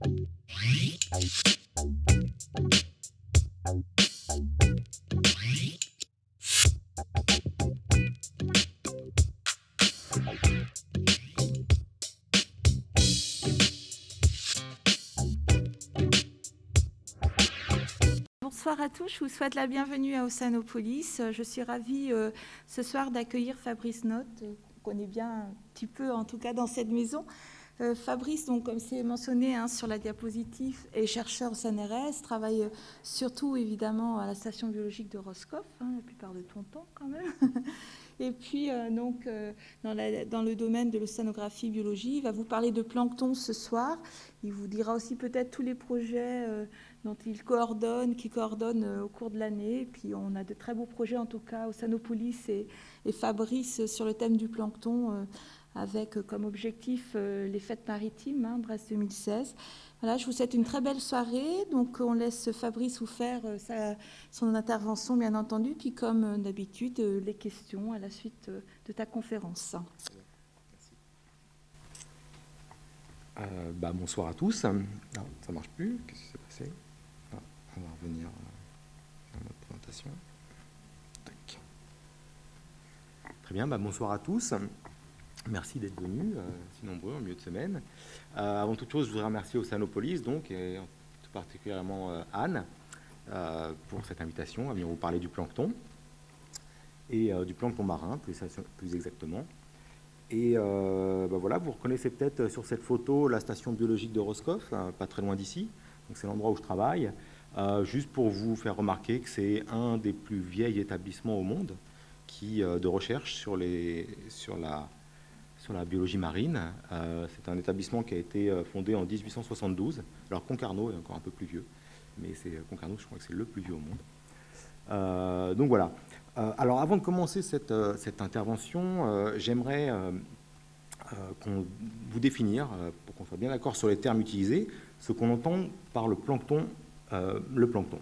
Bonsoir à tous, je vous souhaite la bienvenue à Oceanopolis. Je suis ravie euh, ce soir d'accueillir Fabrice Notte, euh, qu'on connaît bien un petit peu en tout cas dans cette maison. Euh, Fabrice, donc, comme c'est mentionné hein, sur la diapositive, est chercheur au CNRS, travaille surtout évidemment à la station biologique de Roscoff, hein, la plupart de ton temps quand même. Et puis, donc, dans, le domaine de l'océanographie biologie, il va vous parler de plancton ce soir. Il vous dira aussi peut-être tous les projets dont il coordonne, qui coordonne euh, au cours de l'année. Puis on a de très beaux projets, en tout cas, au Sanopolis et, Fabrice sur le thème du plancton, euh, avec comme objectif euh, les fêtes maritimes, hein, Brest 2016. Voilà, je vous souhaite une très belle soirée. Donc on laisse Fabrice vous faire son intervention, bien entendu, puis comme d'habitude, les questions à la suite de ta conférence. bah, bonsoir à tous. Non, ça marche plus. Qu'est-ce qui s'est passé? On va revenir à notre présentation. Très bien, bah, bonsoir à tous. Merci d'être venus, euh, si nombreux, en milieu de semaine. Euh, avant toute chose, je voudrais remercier Océanopolis, donc, et tout particulièrement euh, Anne, pour cette invitation à venir vous parler du plancton, et du plancton marin, plus, exactement. Et bah, voilà, vous reconnaissez peut-être sur cette photo la station biologique de Roscoff, pas très loin d'ici. C'est l'endroit où je travaille. Juste pour vous faire remarquer que c'est un des plus vieilles établissements au monde qui, de recherche sur, les, sur, la, sur la biologie marine. Euh, c'est un établissement qui a été fondé en 1872. Alors Concarneau est encore un peu plus vieux, mais c'est Concarneau, je crois que c'est le plus vieux au monde. donc voilà. alors avant de commencer cette, intervention, j'aimerais vous définir, pour qu'on soit bien d'accord sur les termes utilisés, ce qu'on entend par le plancton euh, le plancton.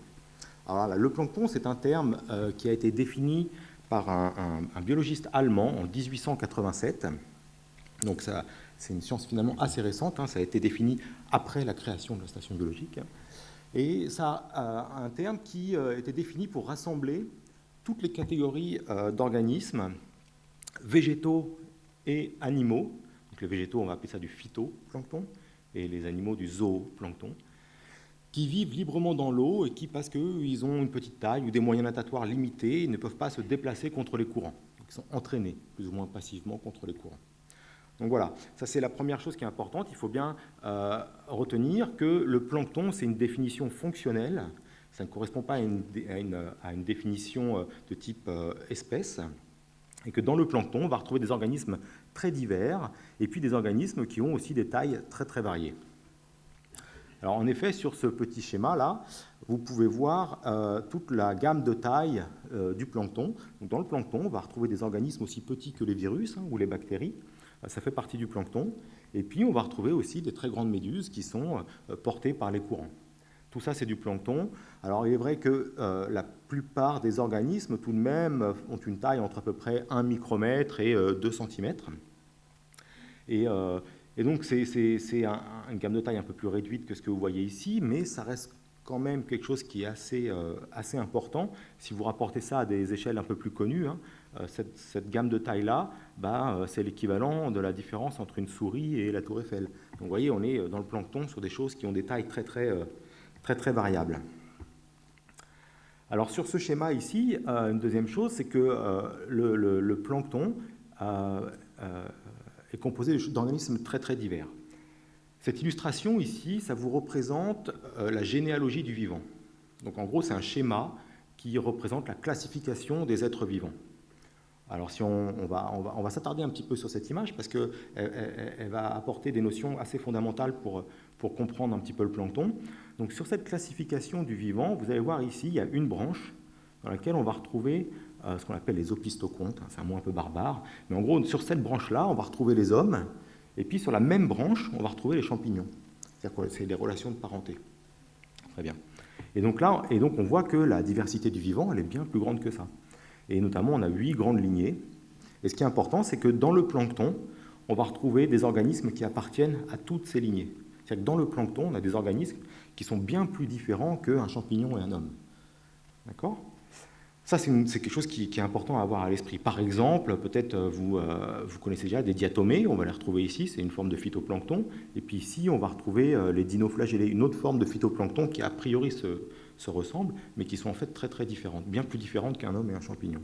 Alors le plancton, c'est un terme euh, qui a été défini par un, biologiste allemand en 1887. Donc c'est une science finalement assez récente, hein. ça a été défini après la création de la station biologique. Et ça a un terme qui euh, été défini pour rassembler toutes les catégories d'organismes végétaux et animaux. Donc les végétaux, on va appeler ça du phytoplancton, et les animaux du zooplancton qui vivent librement dans l'eau et qui, parce qu'ils ont une petite taille ou des moyens natatoires limités, ils ne peuvent pas se déplacer contre les courants. ils sont entraînés plus ou moins passivement contre les courants. Donc voilà, ça c'est la première chose qui est importante. Il faut bien euh, retenir que le plancton, c'est une définition fonctionnelle. Ça ne correspond pas à une, définition euh, de type euh, espèce. Et que dans le plancton, on va retrouver des organismes très divers et puis des organismes qui ont aussi des tailles très très variées. Alors en effet, sur ce petit schéma-là, vous pouvez voir toute la gamme de taille euh, du plancton. dans le plancton, on va retrouver des organismes aussi petits que les virus hein, ou les bactéries. Euh, ça fait partie du plancton. Et puis, on va retrouver aussi des très grandes méduses qui sont portées par les courants. Tout ça, c'est du plancton. Alors, il est vrai que la plupart des organismes, tout de même, ont une taille entre à peu près 1 micromètre et 2 cm. Et donc, c'est une gamme de taille un peu plus réduite que ce que vous voyez ici, mais ça reste quand même quelque chose qui est assez, euh, assez important. Si vous rapportez ça à des échelles un peu plus connues, hein, euh, cette, gamme de taille-là, bah, euh, c'est l'équivalent de la différence entre une souris et la tour Eiffel. Donc, vous voyez, on est dans le plancton sur des choses qui ont des tailles très, très, très, très variables. Alors, sur ce schéma ici, une deuxième chose, c'est que le, plancton est composé d'organismes très très divers. Cette illustration ici, ça vous représente euh, la généalogie du vivant. Donc en gros, c'est un schéma qui représente la classification des êtres vivants. Alors si on, va, on va, s'attarder un petit peu sur cette image parce qu'elle elle, va apporter des notions assez fondamentales pour, pour comprendre un petit peu le plancton. Donc sur cette classification du vivant, vous allez voir ici, il y a une branche dans laquelle on va retrouver euh, ce qu'on appelle les opistocontes, c'est un mot un peu barbare, mais en gros, sur cette branche-là, on va retrouver les hommes, et puis sur la même branche, on va retrouver les champignons. C'est-à-dire que c'est des relations de parenté. Très bien. Et donc là, et donc on voit que la diversité du vivant, elle est bien plus grande que ça. Et notamment, on a huit grandes lignées. Et ce qui est important, c'est que dans le plancton, on va retrouver des organismes qui appartiennent à toutes ces lignées. C'est-à-dire que dans le plancton, on a des organismes qui sont bien plus différents qu'un champignon et un homme. D'accord? Ça, c'est quelque chose qui, est important à avoir à l'esprit. Par exemple, peut-être euh, vous, euh, vous connaissez déjà des diatomées, on va les retrouver ici, c'est une forme de phytoplancton. Et puis ici, on va retrouver euh, les dinoflagellés, une autre forme de phytoplancton qui a priori se, se ressemblent, mais qui sont en fait très très différentes, bien plus différentes qu'un homme et un champignon.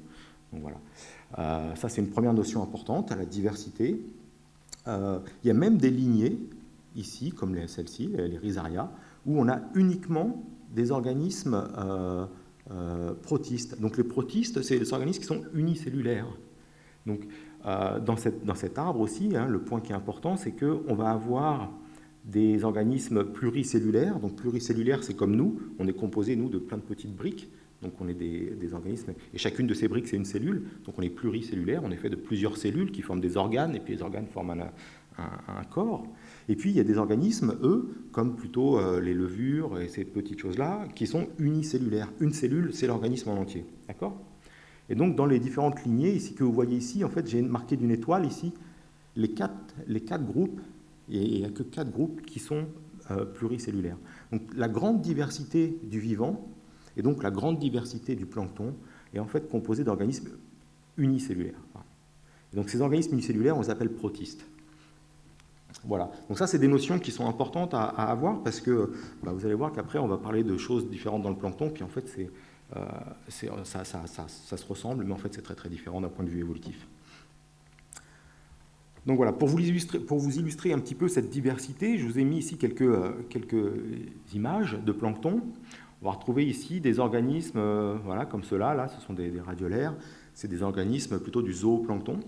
Donc voilà. ça, c'est une première notion importante, à la diversité. il y a même des lignées, ici, comme celles-ci, les rhizaria, où on a uniquement des organismes euh, protistes. Donc les protistes, c'est des organismes qui sont unicellulaires. Donc euh, dans, cette, dans, cet arbre aussi, hein, le point qui est important, c'est qu'on va avoir des organismes pluricellulaires. Donc pluricellulaires, c'est comme nous, on est composé, nous, de plein de petites briques. Donc on est des, organismes, et chacune de ces briques, c'est une cellule. Donc on est pluricellulaire, on est fait de plusieurs cellules qui forment des organes, et puis les organes forment un, un, corps. Et puis, il y a des organismes, eux, comme plutôt euh, les levures et ces petites choses-là, qui sont unicellulaires. Une cellule, c'est l'organisme en entier. D'accord? Et donc, dans les différentes lignées ici, que vous voyez ici, en fait, j'ai marqué d'une étoile ici les quatre, les quatre groupes, et il n'y a que quatre groupes qui sont euh, pluricellulaires. Donc, la grande diversité du vivant, et donc la grande diversité du plancton, est en fait composée d'organismes unicellulaires. donc, ces organismes unicellulaires, on les appelle protistes. Voilà. Donc ça, c'est des notions qui sont importantes à, avoir parce que vous allez voir qu'après, on va parler de choses différentes dans le plancton, puis en fait, euh, ça, se ressemble, mais en fait, c'est très très différent d'un point de vue évolutif. Donc voilà, pour vous, illustrer, un petit peu cette diversité, je vous ai mis ici quelques, euh, quelques images de plancton. On va retrouver ici des organismes euh, voilà, comme ceux-là, là, ce sont des, radiolaires, c'est des organismes plutôt du zooplancton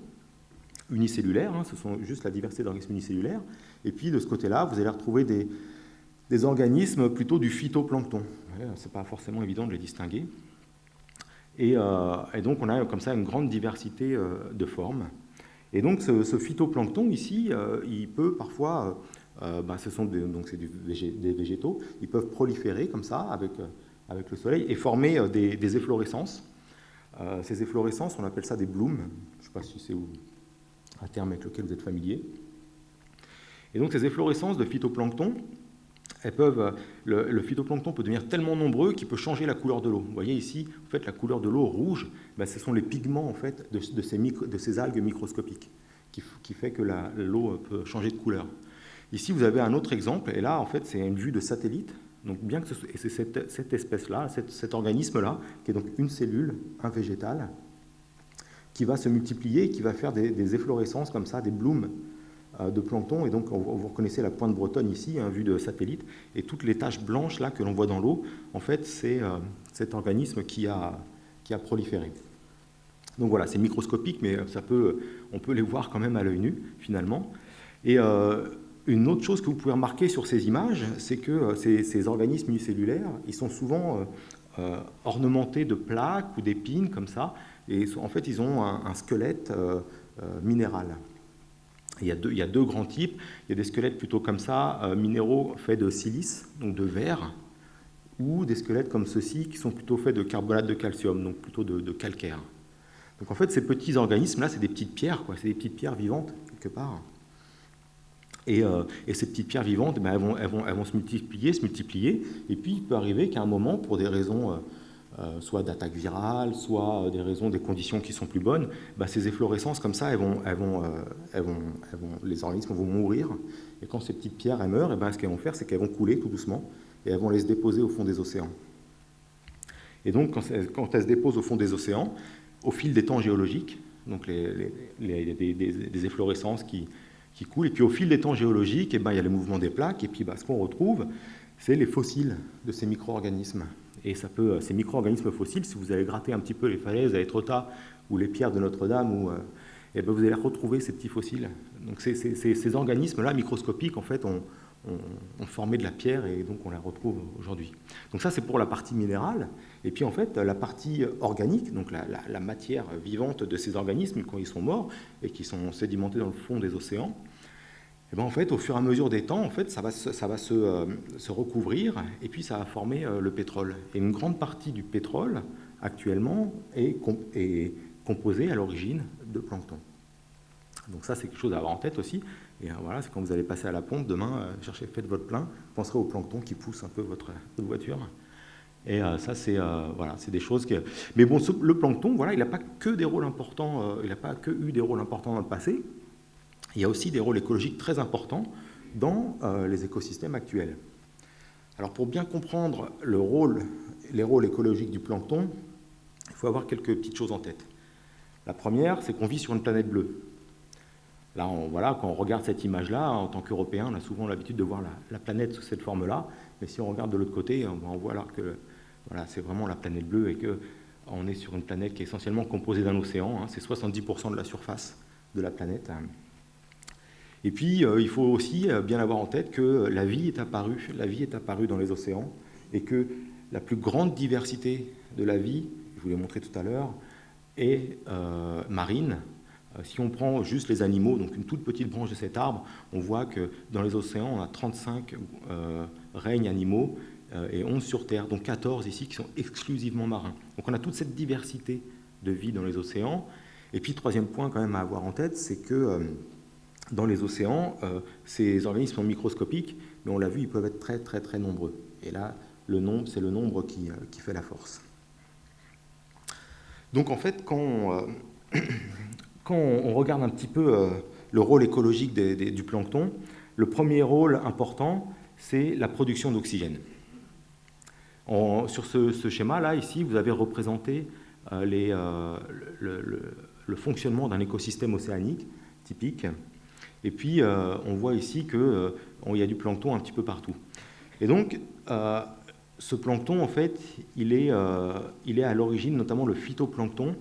unicellulaires, hein, ce sont juste la diversité d'organismes unicellulaires. Et puis de ce côté-là, vous allez retrouver des, des, organismes plutôt du phytoplancton. Ce n'est pas forcément évident de les distinguer. Euh, et, donc on a comme ça une grande diversité de formes. Et donc ce, phytoplancton ici, euh, il peut parfois, ben, ce sont des, donc des, des, végétaux, ils peuvent proliférer comme ça avec, avec le soleil et former des, efflorescences. ces efflorescences, on appelle ça des blooms. Je ne sais pas si c'est un terme avec lequel vous êtes familier. Et donc ces efflorescences de phytoplancton, peuvent, le, phytoplancton peut devenir tellement nombreux qu'il peut changer la couleur de l'eau. Vous voyez ici, en fait, la couleur de l'eau rouge, ben, ce sont les pigments en fait, de, ces, algues microscopiques qui, qui fait que l'eau peut changer de couleur. Ici, vous avez un autre exemple, et là, en fait, c'est une vue de satellite. Donc, bien que c'est cette, cette espèce-là, cet organisme-là, qui est donc une cellule, un végétal, qui va se multiplier, qui va faire des, efflorescences comme ça, des blooms euh, de plancton. Et donc, vous reconnaissez la pointe bretonne ici, hein, vue de satellite. Et toutes les taches blanches là que l'on voit dans l'eau, en fait, c'est euh, cet organisme qui a, qui a proliféré. Donc voilà, c'est microscopique, mais ça peut, on peut les voir quand même à l'œil nu, finalement. Et euh, une autre chose que vous pouvez remarquer sur ces images, c'est que ces, organismes unicellulaires, ils sont souvent ornementés de plaques ou d'épines, comme ça, et en fait, ils ont un, squelette euh, euh, minéral. Il y, a deux, il y, a deux, grands types. Il y a des squelettes plutôt comme ça, euh, minéraux faits de silice, donc de verre, ou des squelettes comme ceux-ci qui sont plutôt faits de carbonate de calcium, donc plutôt de, calcaire. Donc en fait, ces petits organismes-là, c'est des petites pierres, quoi. c'est des petites pierres vivantes, quelque part. Et, et ces petites pierres vivantes, ben, elles, vont, elles, vont, elles, vont, se multiplier, se multiplier, et puis il peut arriver qu'à un moment, pour des raisons euh, soit d'attaque virale, soit euh, des raisons, des conditions qui sont plus bonnes, bah, ces efflorescences comme ça, elles vont, elles vont, euh, elles vont, les organismes vont mourir. Et quand ces petites pierres elles meurent, et eh ben, ce qu'elles vont faire, c'est qu'elles vont couler tout doucement et elles vont les se déposer au fond des océans. Et donc, quand, elles se déposent au fond des océans, au fil des temps géologiques, donc les, les, des, efflorescences qui, coulent, et puis au fil des temps géologiques, et eh ben, il y a le mouvement des plaques, et puis bah, ce qu'on retrouve, c'est les fossiles de ces micro-organismes. Et ça peut, ces micro-organismes fossiles, si vous allez gratter un petit peu les falaises à Étretat ou les pierres de Notre-Dame, euh, eh ben vous allez retrouver ces petits fossiles. Donc ces, organismes-là, microscopiques, en fait, ont, formé de la pierre et donc on la retrouve aujourd'hui. Donc ça, c'est pour la partie minérale. Et puis en fait, la partie organique, donc la, matière vivante de ces organismes quand ils sont morts et qui sont sédimentés dans le fond des océans, eh ben, en fait, au fur et à mesure des temps, en fait, ça va, se, euh, recouvrir et puis ça va former euh, le pétrole. Et une grande partie du pétrole, actuellement, est, composée à l'origine de plancton. Donc ça, c'est quelque chose à avoir en tête aussi. Et voilà, c'est quand vous allez passer à la pompe, demain, cherchez, faites votre plein, penserez au plancton qui pousse un peu votre, voiture. Et ça, c'est voilà, des choses que... Mais bon, le plancton, voilà, il n'a pas que des rôles importants, il n'a pas que eu des rôles importants dans le passé. Il y a aussi des rôles écologiques très importants dans les écosystèmes actuels. Alors pour bien comprendre les rôles écologiques du plancton, il faut avoir quelques petites choses en tête. La première, c'est qu'on vit sur une planète bleue. Là, on, voilà, quand on regarde cette image-là, en tant qu'Européen, on a souvent l'habitude de voir la, planète sous cette forme-là. Mais si on regarde de l'autre côté, on, voit alors que voilà, c'est vraiment la planète bleue et qu'on est sur une planète qui est essentiellement composée d'un océan. Hein. c'est 70% de la surface de la planète. Et puis, euh, il faut aussi euh, bien avoir en tête que la vie est apparue, la vie est apparue dans les océans et que la plus grande diversité de la vie, je vous l'ai montré tout à l'heure, est euh, marine. Si on prend juste les animaux, donc une toute petite branche de cet arbre, on voit que dans les océans, on a 35 règnes animaux et 11 sur Terre, donc 14 ici qui sont exclusivement marins. Donc on a toute cette diversité de vie dans les océans. Et puis, troisième point quand même à avoir en tête, c'est que dans les océans, euh, ces organismes sont microscopiques, mais on l'a vu, ils peuvent être très très très nombreux. Et là, le nombre, c'est le nombre qui, euh, qui, fait la force. Donc en fait, quand on, euh, on regarde un petit peu le rôle écologique du plancton, le premier rôle important, c'est la production d'oxygène. Sur ce, schéma-là, ici, vous avez représenté le fonctionnement d'un écosystème océanique typique. Et puis, euh, on voit ici qu'il euh, y a du plancton un petit peu partout. Et donc, euh, ce plancton, en fait, il est, à l'origine, notamment le phytoplancton,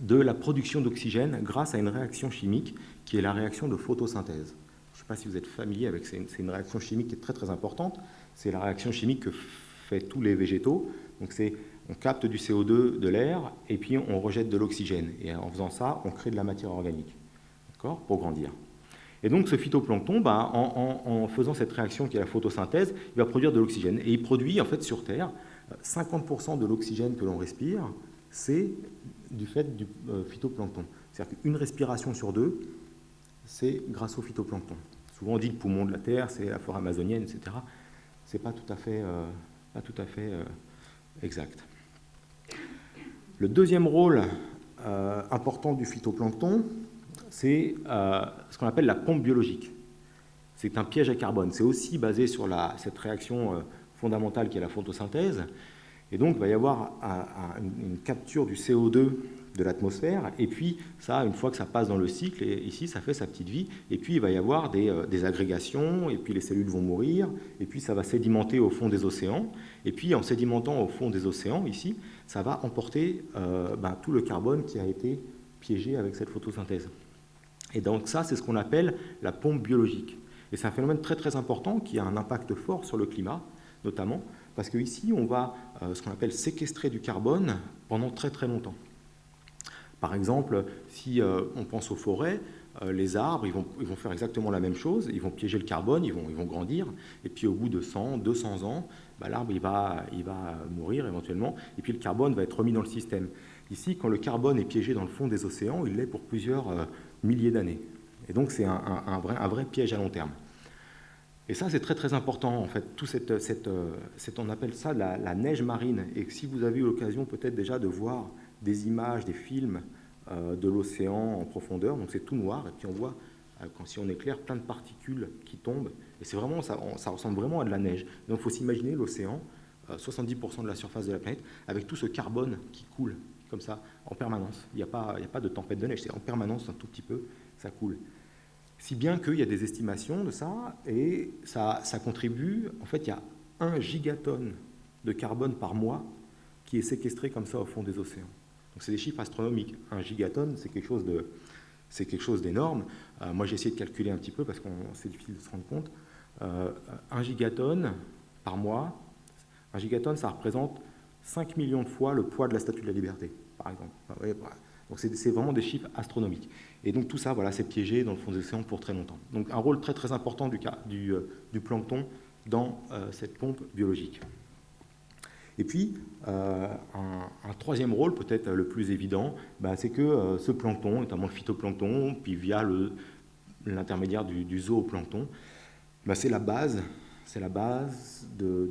de la production d'oxygène grâce à une réaction chimique qui est la réaction de photosynthèse. Je ne sais pas si vous êtes familier avec, c'est une, réaction chimique qui est très très importante. C'est la réaction chimique que fait tous les végétaux. Donc c'est, on capte du CO2 de l'air et puis on rejette de l'oxygène. Et en faisant ça, on crée de la matière organique, d'accord, pour grandir. Et donc ce phytoplancton, bah, en, faisant cette réaction qui est la photosynthèse, il va produire de l'oxygène. Et il produit, en fait, sur Terre, 50% de l'oxygène que l'on respire, c'est du fait du euh, phytoplancton. C'est-à-dire qu'une respiration sur deux, c'est grâce au phytoplancton. Souvent on dit le poumon de la Terre, c'est la forêt amazonienne, etc. Ce n'est pas tout à fait, euh, pas tout à fait euh, exact. Le deuxième rôle important du phytoplancton, c'est euh, ce qu'on appelle la pompe biologique. C'est un piège à carbone. C'est aussi basé sur cette réaction euh, fondamentale qui est la photosynthèse. Et donc, il va y avoir une capture du CO2 de l'atmosphère, et puis ça, une fois que ça passe dans le cycle, ici, ça fait sa petite vie, et puis il va y avoir des, euh, agrégations, et puis les cellules vont mourir, et puis ça va sédimenter au fond des océans, et puis en sédimentant au fond des océans, ici, ça va emporter ben, tout le carbone qui a été piégé avec cette photosynthèse. Et donc ça, c'est ce qu'on appelle la pompe biologique. Et c'est un phénomène très très important qui a un impact fort sur le climat, notamment, parce qu'ici, on va euh, ce qu'on appelle séquestrer du carbone pendant très très longtemps. Par exemple, si euh, on pense aux forêts, euh, les arbres, ils vont, ils vont, faire exactement la même chose, ils vont piéger le carbone, ils vont, ils vont grandir, et puis au bout de 100, 200 ans, bah, l'arbre il va, il va mourir éventuellement, et puis le carbone va être remis dans le système. Ici, quand le carbone est piégé dans le fond des océans, il l'est pour plusieurs milliers d'années. Et donc c'est un, vrai, un, vrai, piège à long terme. Et ça, c'est très très important, en fait, tout cette, cette, cette on appelle ça la, neige marine. Et si vous avez eu l'occasion peut-être déjà de voir des images, des films euh, de l'océan en profondeur, donc c'est tout noir, et puis on voit, euh, quand, si on éclaire, plein de particules qui tombent, et c'est vraiment, ça, ressemble vraiment à de la neige. Donc il faut s'imaginer l'océan, 70% euh, de la surface de la planète, avec tout ce carbone qui coule comme ça, en permanence. Il n'y a, pas, a pas de tempête de neige, c'est en permanence, un tout petit peu, ça coule. Si bien qu'il y a des estimations de ça, et ça, ça contribue, en fait, il y a un gigatonne de carbone par mois qui est séquestré comme ça au fond des océans. Donc c'est des chiffres astronomiques. Un gigatonne, c'est quelque chose de, c'est quelque chose d'énorme. Euh, moi, j'ai essayé de calculer un petit peu parce que c'est difficile de se rendre compte. Euh, un gigatonne par mois, un gigatonne, ça représente 5 millions de fois le poids de la Statue de la Liberté, par exemple. Donc c'est vraiment des chiffres astronomiques. Et donc tout ça, voilà, c'est piégé dans le fond des océans pour très longtemps. Donc un rôle très très important du, euh, plancton dans euh, cette pompe biologique. Et puis, euh, un, troisième rôle, peut-être le plus évident, bah, c'est que ce plancton, notamment le phytoplancton, puis via l'intermédiaire du, zooplancton, bah, c'est la base, c'est la base de,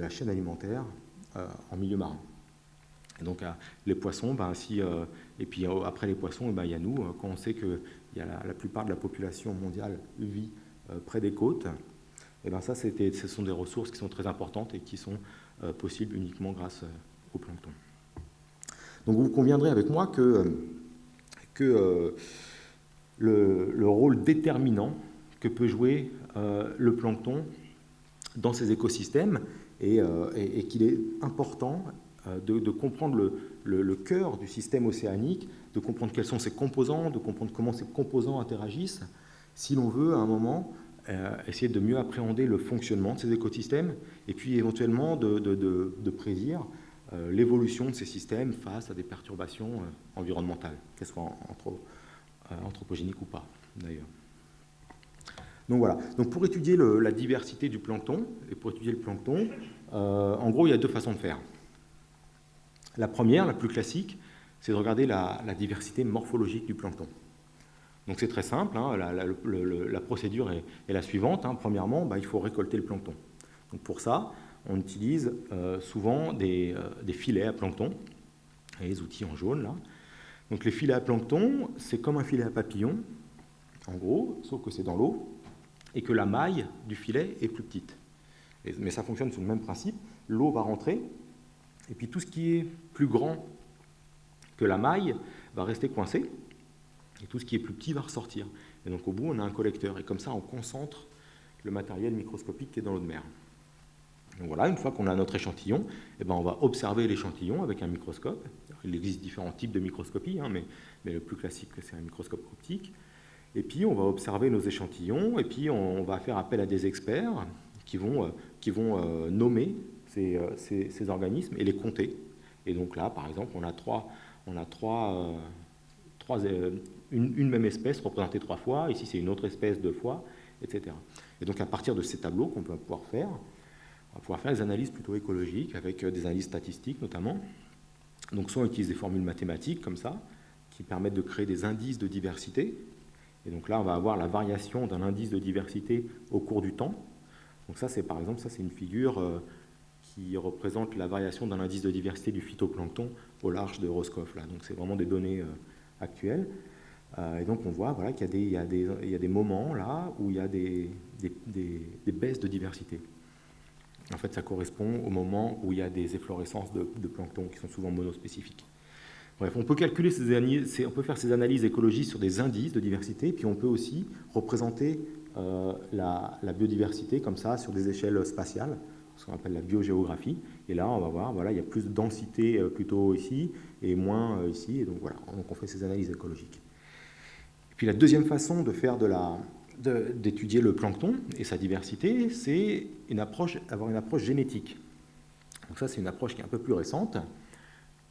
la chaîne alimentaire en milieu marin. Et donc les poissons, bah, et puis après les poissons, bah, il y a nous, quand on sait que y a la, plupart de la population mondiale vit près des côtes, et ben ça, ce sont des ressources qui sont très importantes et qui sont possibles uniquement grâce au plancton. Donc vous conviendrez avec moi que, que euh, le, rôle déterminant que peut jouer euh, le plancton dans ces écosystèmes et, euh, qu'il est important de, comprendre le, cœur du système océanique, de comprendre quels sont ses composants, de comprendre comment ces composants interagissent, si l'on veut à un moment essayer de mieux appréhender le fonctionnement de ces écosystèmes et puis éventuellement de, de prédire euh, l'évolution de ces systèmes face à des perturbations euh, environnementales, qu'elles soient euh, anthropogéniques ou pas, d'ailleurs. Donc voilà. Donc pour étudier la diversité du plancton, et pour étudier le plancton, en gros, il y a deux façons de faire. La première, la plus classique, c'est de regarder la, diversité morphologique du plancton. Donc c'est très simple, hein, la, procédure est, la suivante. Hein. Premièrement, bah, il faut récolter le plancton. Donc pour ça, on utilise euh, souvent euh, des, filets à plancton, les outils en jaune là. Donc les filets à plancton, c'est comme un filet à papillon, en gros, sauf que c'est dans l'eau, et que la maille du filet est plus petite. mais ça fonctionne sur le même principe, l'eau va rentrer, et puis tout ce qui est plus grand que la maille va rester coincé, et tout ce qui est plus petit va ressortir. Et donc au bout, on a un collecteur, et comme ça, on concentre le matériel microscopique qui est dans l'eau de mer. Donc voilà, une fois qu'on a notre échantillon, eh ben on va observer l'échantillon avec un microscope. Il existe différents types de microscopie, hein, mais, mais, le plus classique, c'est un microscope optique. Et puis, on va observer nos échantillons, et puis on, va faire appel à des experts qui vont, euh, qui vont euh, nommer ces, euh, ces, ces, organismes et les compter. Et donc là, par exemple, on a trois, on a trois, trois une, même espèce représentée trois fois, ici c'est une autre espèce deux fois, etc. Et donc à partir de ces tableaux qu'on peut pouvoir faire, on va pouvoir faire des analyses plutôt écologiques, avec des analyses statistiques notamment. Donc soit on utilise des formules mathématiques comme ça, qui permettent de créer des indices de diversité. Et donc là, on va avoir la variation d'un indice de diversité au cours du temps. Donc ça, c'est par exemple, ça c'est une figure euh, qui représente la variation d'un indice de diversité du phytoplancton au large de Roscoff. Là. Donc c'est vraiment des données euh, actuelles. et donc on voit voilà, qu'il y, a des moments là où il y a des, baisses de diversité. En fait, ça correspond au moment où il y a des efflorescences de, plancton qui sont souvent monospécifiques. Bref, on peut calculer ces on peut faire ces analyses écologiques sur des indices de diversité, puis on peut aussi représenter euh, la, biodiversité comme ça sur des échelles spatiales, ce qu'on appelle la biogéographie. Et là, on va voir, voilà, il y a plus de densité euh, plutôt ici et moins euh, ici. Et donc voilà, on fait ces analyses écologiques. Et puis la deuxième façon de faire de la, d'étudier le plancton et sa diversité, c'est une approche, avoir une approche génétique. Donc ça, c'est une approche qui est un peu plus récente.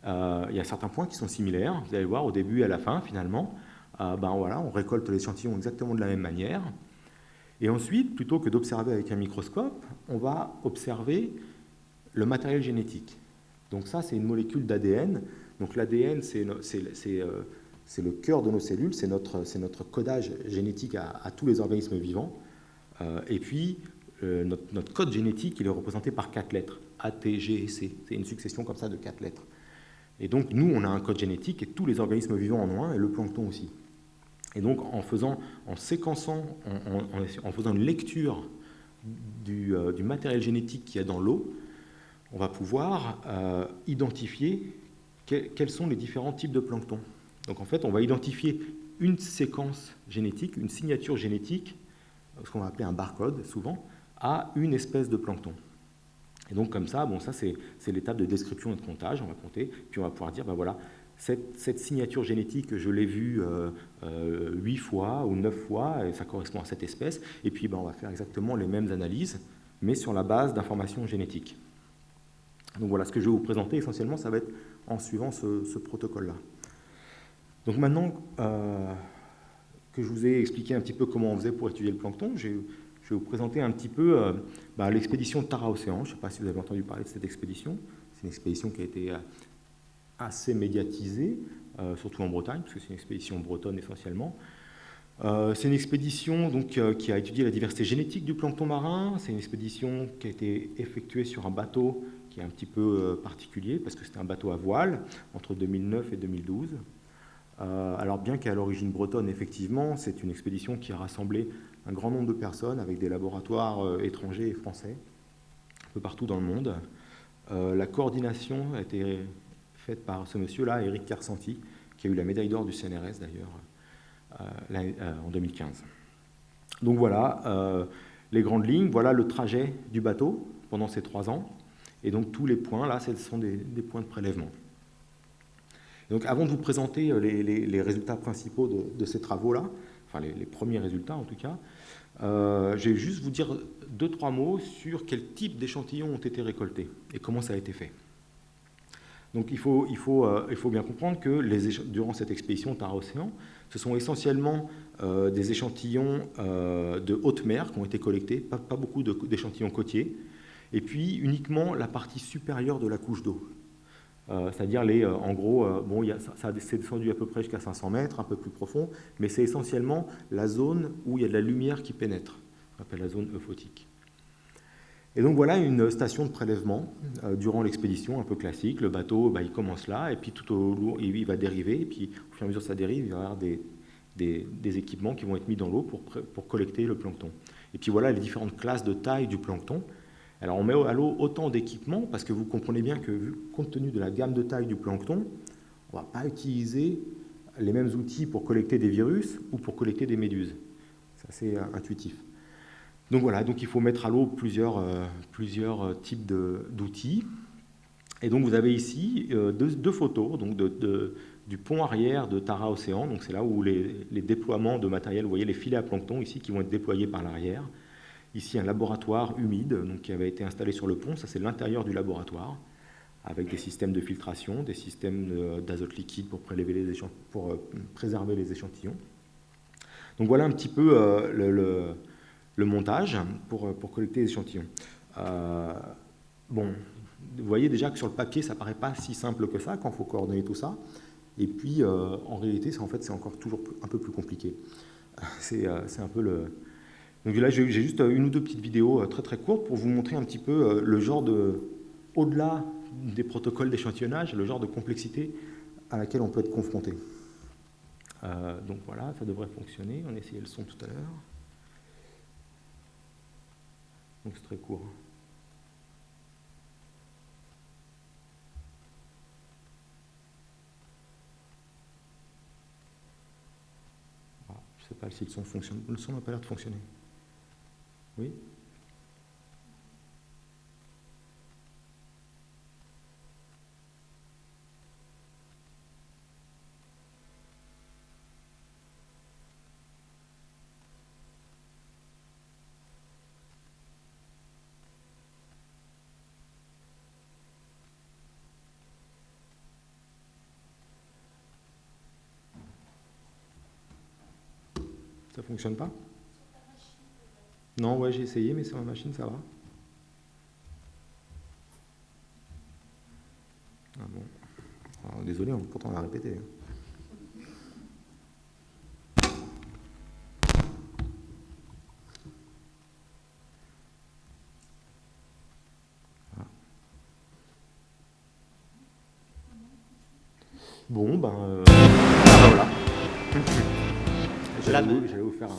Euh, il y a certains points qui sont similaires. Vous allez voir au début et à la fin, finalement, euh, ben voilà, on récolte l'échantillon exactement de la même manière. Et ensuite, plutôt que d'observer avec un microscope, on va observer le matériel génétique. Donc ça, c'est une molécule d'ADN. Donc l'ADN, c'est euh, c'est le cœur de nos cellules, c'est notre, notre, codage génétique à, tous les organismes vivants. Et puis, euh, notre, code génétique, il est représenté par quatre lettres, A, T, G et C. C'est une succession comme ça de quatre lettres. Et donc, nous, on a un code génétique et tous les organismes vivants en ont un, et le plancton aussi. Et donc, en faisant, en séquençant, en, faisant une lecture du, euh, du, matériel génétique qu'il y a dans l'eau, on va pouvoir identifier quels sont les différents types de plancton. Donc en fait, on va identifier une séquence génétique, une signature génétique, ce qu'on va appeler un barcode souvent, à une espèce de plancton. Et donc comme ça, bon, ça c'est l'étape de description et de comptage, on va compter, puis on va pouvoir dire, ben voilà, cette, signature génétique, je l'ai vue euh, euh, huit fois ou neuf fois, et ça correspond à cette espèce, et puis ben, on va faire exactement les mêmes analyses, mais sur la base d'informations génétiques. Donc voilà, ce que je vais vous présenter essentiellement, ça va être en suivant ce protocole-là. Donc maintenant euh, que je vous ai expliqué un petit peu comment on faisait pour étudier le plancton, je vais vous présenter un petit peu euh, bah, l'expédition Tara Océan. Je ne sais pas si vous avez entendu parler de cette expédition. C'est une expédition qui a été euh, assez médiatisée, surtout en Bretagne, parce que c'est une expédition bretonne essentiellement. Euh, c'est une expédition donc, euh, qui a étudié la diversité génétique du plancton marin. C'est une expédition qui a été effectuée sur un bateau qui est un petit peu euh, particulier parce que c'était un bateau à voile entre 2009 et 2012. Alors bien qu'à l'origine bretonne, effectivement, c'est une expédition qui a rassemblé un grand nombre de personnes avec des laboratoires étrangers et français un peu partout dans le monde. la coordination a été faite par ce monsieur-là, Eric Carsanti, qui a eu la médaille d'or du CNRS d'ailleurs euh, euh, en 2015. Donc voilà euh, les grandes lignes, voilà le trajet du bateau pendant ces trois ans. Et donc tous les points, là, ce sont des, points de prélèvement. Donc avant de vous présenter les, résultats principaux de, ces travaux-là, enfin les, premiers résultats en tout cas, je vais juste vous dire deux, trois mots sur quel type d'échantillons ont été récoltés et comment ça a été fait. Donc il faut, faut bien comprendre que durant cette expédition Tara-Océan, ce sont essentiellement euh, des échantillons euh, de haute mer qui ont été collectés, pas, beaucoup d'échantillons côtiers, et puis uniquement la partie supérieure de la couche d'eau. Euh, c'est-à-dire, les, en gros, bon, ça, s'est descendu à peu près jusqu'à 500 mètres, un peu plus profond, mais c'est essentiellement la zone où il y a de la lumière qui pénètre, qu'on appelle la zone euphotique. Et donc voilà une station de prélèvement durant l'expédition, un peu classique. Le bateau, bah, il commence là, et puis tout au long, il va dériver, et puis au fur et à mesure que ça dérive, il va y avoir des, des, équipements qui vont être mis dans l'eau pour, pour, collecter le plancton. Et puis voilà les différentes classes de taille du plancton. Alors on met à l'eau autant d'équipements parce que vous comprenez bien que compte tenu de la gamme de taille du plancton, on ne va pas utiliser les mêmes outils pour collecter des virus ou pour collecter des méduses. C'est assez euh, intuitif. Donc voilà, donc il faut mettre à l'eau plusieurs, euh, plusieurs euh, types d'outils. Et donc vous avez ici deux, photos donc du pont arrière de Tara Océan. Donc c'est là où les, déploiements de matériel, vous voyez les filets à plancton ici qui vont être déployés par l'arrière. Ici un laboratoire humide donc, qui avait été installé sur le pont, ça c'est l'intérieur du laboratoire, avec des systèmes de filtration, des systèmes d'azote liquide pour, prélever les pour euh, préserver les échantillons. Donc voilà un petit peu euh, le, montage pour, euh, pour, collecter les échantillons. bon, vous voyez déjà que sur le papier, ça paraît pas si simple que ça quand il faut coordonner tout ça. Et puis, en réalité, en fait, c'est encore toujours un peu plus compliqué. C'est un peu le... Donc là, j'ai juste une ou deux petites vidéos euh, très très courtes pour vous montrer un petit peu le genre de... Au-delà des protocoles d'échantillonnage, le genre de complexité à laquelle on peut être confronté. donc voilà, ça devrait fonctionner. On a essayé le son tout à l'heure. Donc c'est très court. sais pas si le son fonctionne. Le son n'a pas l'air de fonctionner. Oui. Ça fonctionne pas? Non, ouais, j'ai essayé, mais sur ma machine, ça va. Ah bon. désolé, pourtant on l'a répété. Hein. Ah. Bon, ben... Euh, la main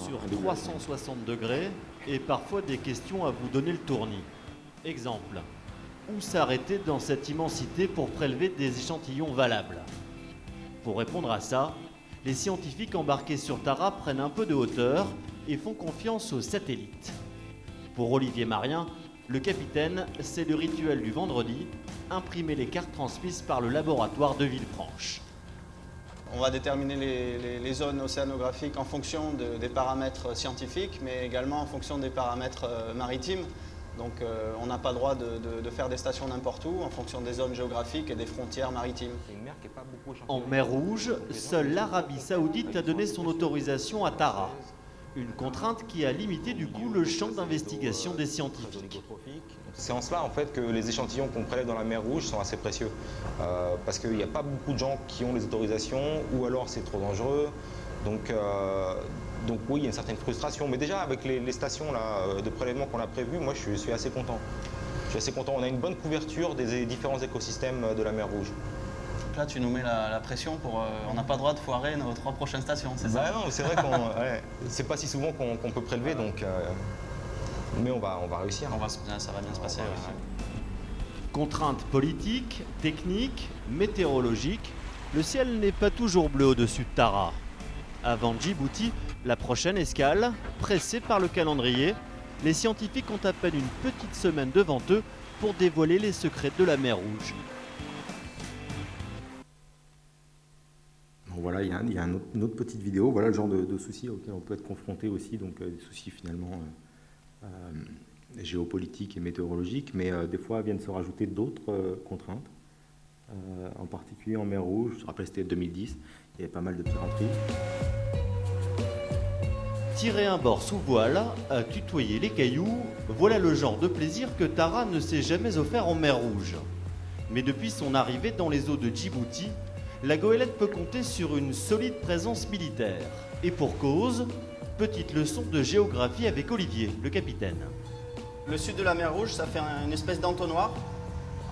sur 360 degrés et parfois des questions à vous donner le tournis. Exemple, où s'arrêter dans cette immensité pour prélever des échantillons valables? Pour répondre à ça, les scientifiques embarqués sur Tara prennent un peu de hauteur et font confiance aux satellites. Pour Olivier Marien, le capitaine, c'est le rituel du vendredi, imprimer les cartes transmises par le laboratoire de Villefranche. On va déterminer les, zones océanographiques en fonction des paramètres scientifiques, mais également en fonction des paramètres euh, maritimes. Donc euh, on n'a pas le droit de, faire des stations n'importe où en fonction des zones géographiques et des frontières maritimes. En mer Rouge, seule l'Arabie Saoudite a donné son autorisation à Tara. Une contrainte qui a limité du coup le champ d'investigation des scientifiques. C'est en cela en fait que les échantillons qu'on prélève dans la mer Rouge sont assez précieux. Euh, parce qu'il n'y a pas beaucoup de gens qui ont les autorisations ou alors c'est trop dangereux. Donc euh, oui, il y a une certaine frustration. Mais déjà, avec les, stations là, de prélèvement qu'on a prévues, moi je suis assez content. Je suis assez content. On a une bonne couverture des différents écosystèmes de la mer Rouge. Là, tu nous mets la, pression pour. Euh, on n'a pas le droit de foirer nos trois prochaines stations, c'est ça Non, c'est vrai qu'on. c'est pas si souvent qu'on peut prélever, donc. Euh, mais on va, on va réussir. On va, ça va bien se passer. Contraintes politiques, techniques, météorologiques, le ciel n'est pas toujours bleu au-dessus de Tara. Avant Djibouti, la prochaine escale, pressée par le calendrier, les scientifiques ont à peine une petite semaine devant eux pour dévoiler les secrets de la mer Rouge. Voilà, il y a, une autre petite vidéo, voilà le genre de, soucis auxquels on peut être confronté aussi, donc euh, des soucis finalement euh, euh, géopolitiques et météorologiques, mais des fois viennent se rajouter d'autres contraintes, en particulier en mer Rouge, je me rappelle c'était 2010, il y avait pas mal de piraterie. Tirer un bord sous voile, tutoyer les cailloux, voilà le genre de plaisir que Tara ne s'est jamais offert en mer Rouge. Mais depuis son arrivée dans les eaux de Djibouti, la goélette peut compter sur une solide présence militaire. Et pour cause, petite leçon de géographie avec Olivier, le capitaine. Le sud de la mer Rouge, ça fait une espèce d'entonnoir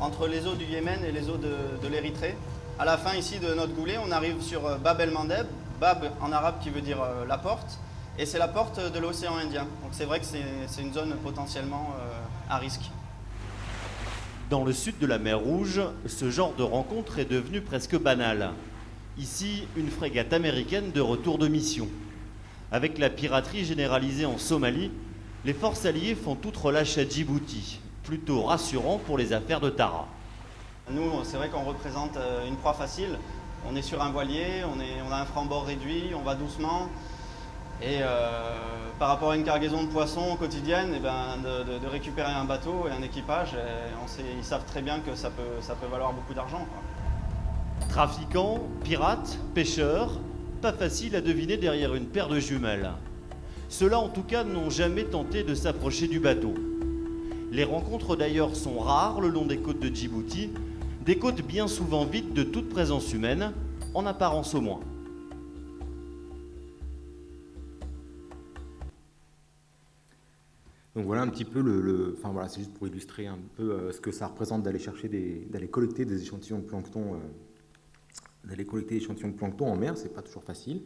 entre les eaux du Yémen et les eaux de, l'Érythrée. À la fin ici de notre goulet, on arrive sur euh, Bab el-Mandeb, Bab en arabe qui veut dire euh, la porte, et c'est la porte de l'océan Indien. Donc c'est vrai que c'est une zone potentiellement euh, à risque. Dans le sud de la mer Rouge, ce genre de rencontre est devenu presque banal. Ici, une frégate américaine de retour de mission. Avec la piraterie généralisée en Somalie, les forces alliées font toute relâche à Djibouti, plutôt rassurant pour les affaires de Tara. Nous, c'est vrai qu'on représente euh, une proie facile. On est sur un voilier, on, a un franc-bord réduit, on va doucement. Et euh, par rapport à une cargaison de poissons quotidienne, et eh ben, de, récupérer un bateau et un équipage, ils savent très bien que ça peut, ça peut valoir beaucoup d'argent. Trafiquants, pirates, pêcheurs, pas facile à deviner derrière une paire de jumelles. Ceux-là en tout cas n'ont jamais tenté de s'approcher du bateau. Les rencontres d'ailleurs sont rares le long des côtes de Djibouti, des côtes bien souvent vides de toute présence humaine, en apparence au moins. Donc voilà un petit peu le, enfin voilà, c'est juste pour illustrer un peu euh, ce que ça représente d'aller chercher des, d'aller collecter des échantillons de plancton, euh, d'aller collecter des échantillons de plancton en mer, c'est pas toujours facile.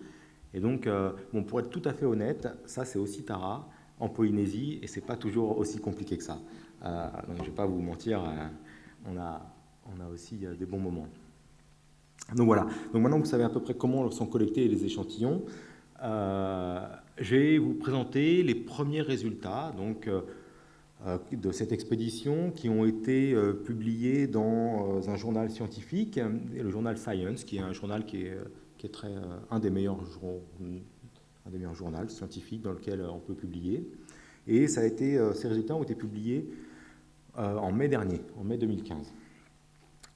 Et donc, euh, bon, pour être tout à fait honnête, ça c'est aussi Tara en Polynésie et c'est pas toujours aussi compliqué que ça. donc je vais pas vous mentir, on a, on a aussi des bons moments. Donc voilà. Donc maintenant vous savez à peu près comment sont collectés les échantillons. Euh, je vais vous présenter les premiers résultats donc, euh, euh, de cette expédition qui ont été publiés dans un journal scientifique, le journal Science, qui est un journal qui est, qui est très, un, des meilleurs, un des meilleurs journaux scientifiques dans lequel on peut publier. Et ça a été, ces résultats ont été publiés en mai dernier, en mai 2015.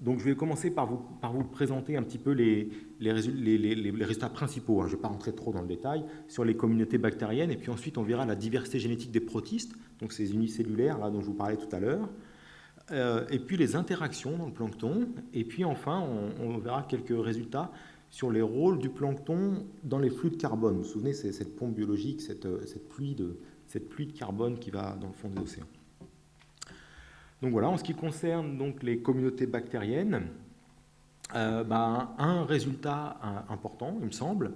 Donc je vais commencer par vous, présenter un petit peu les, résultats principaux. Hein. Je ne vais pas rentrer trop dans le détail sur les communautés bactériennes. Et puis ensuite, on verra la diversité génétique des protistes, donc ces unicellulaires là, dont je vous parlais tout à l'heure. Euh, et puis les interactions dans le plancton. Et puis enfin, on, verra quelques résultats sur les rôles du plancton dans les flux de carbone. Vous vous souvenez, c'est cette pompe biologique, cette, cette, pluie de, cette pluie de carbone qui va dans le fond des océans. Donc voilà, en ce qui concerne donc les communautés bactériennes, euh, ben, un résultat important, il me semble,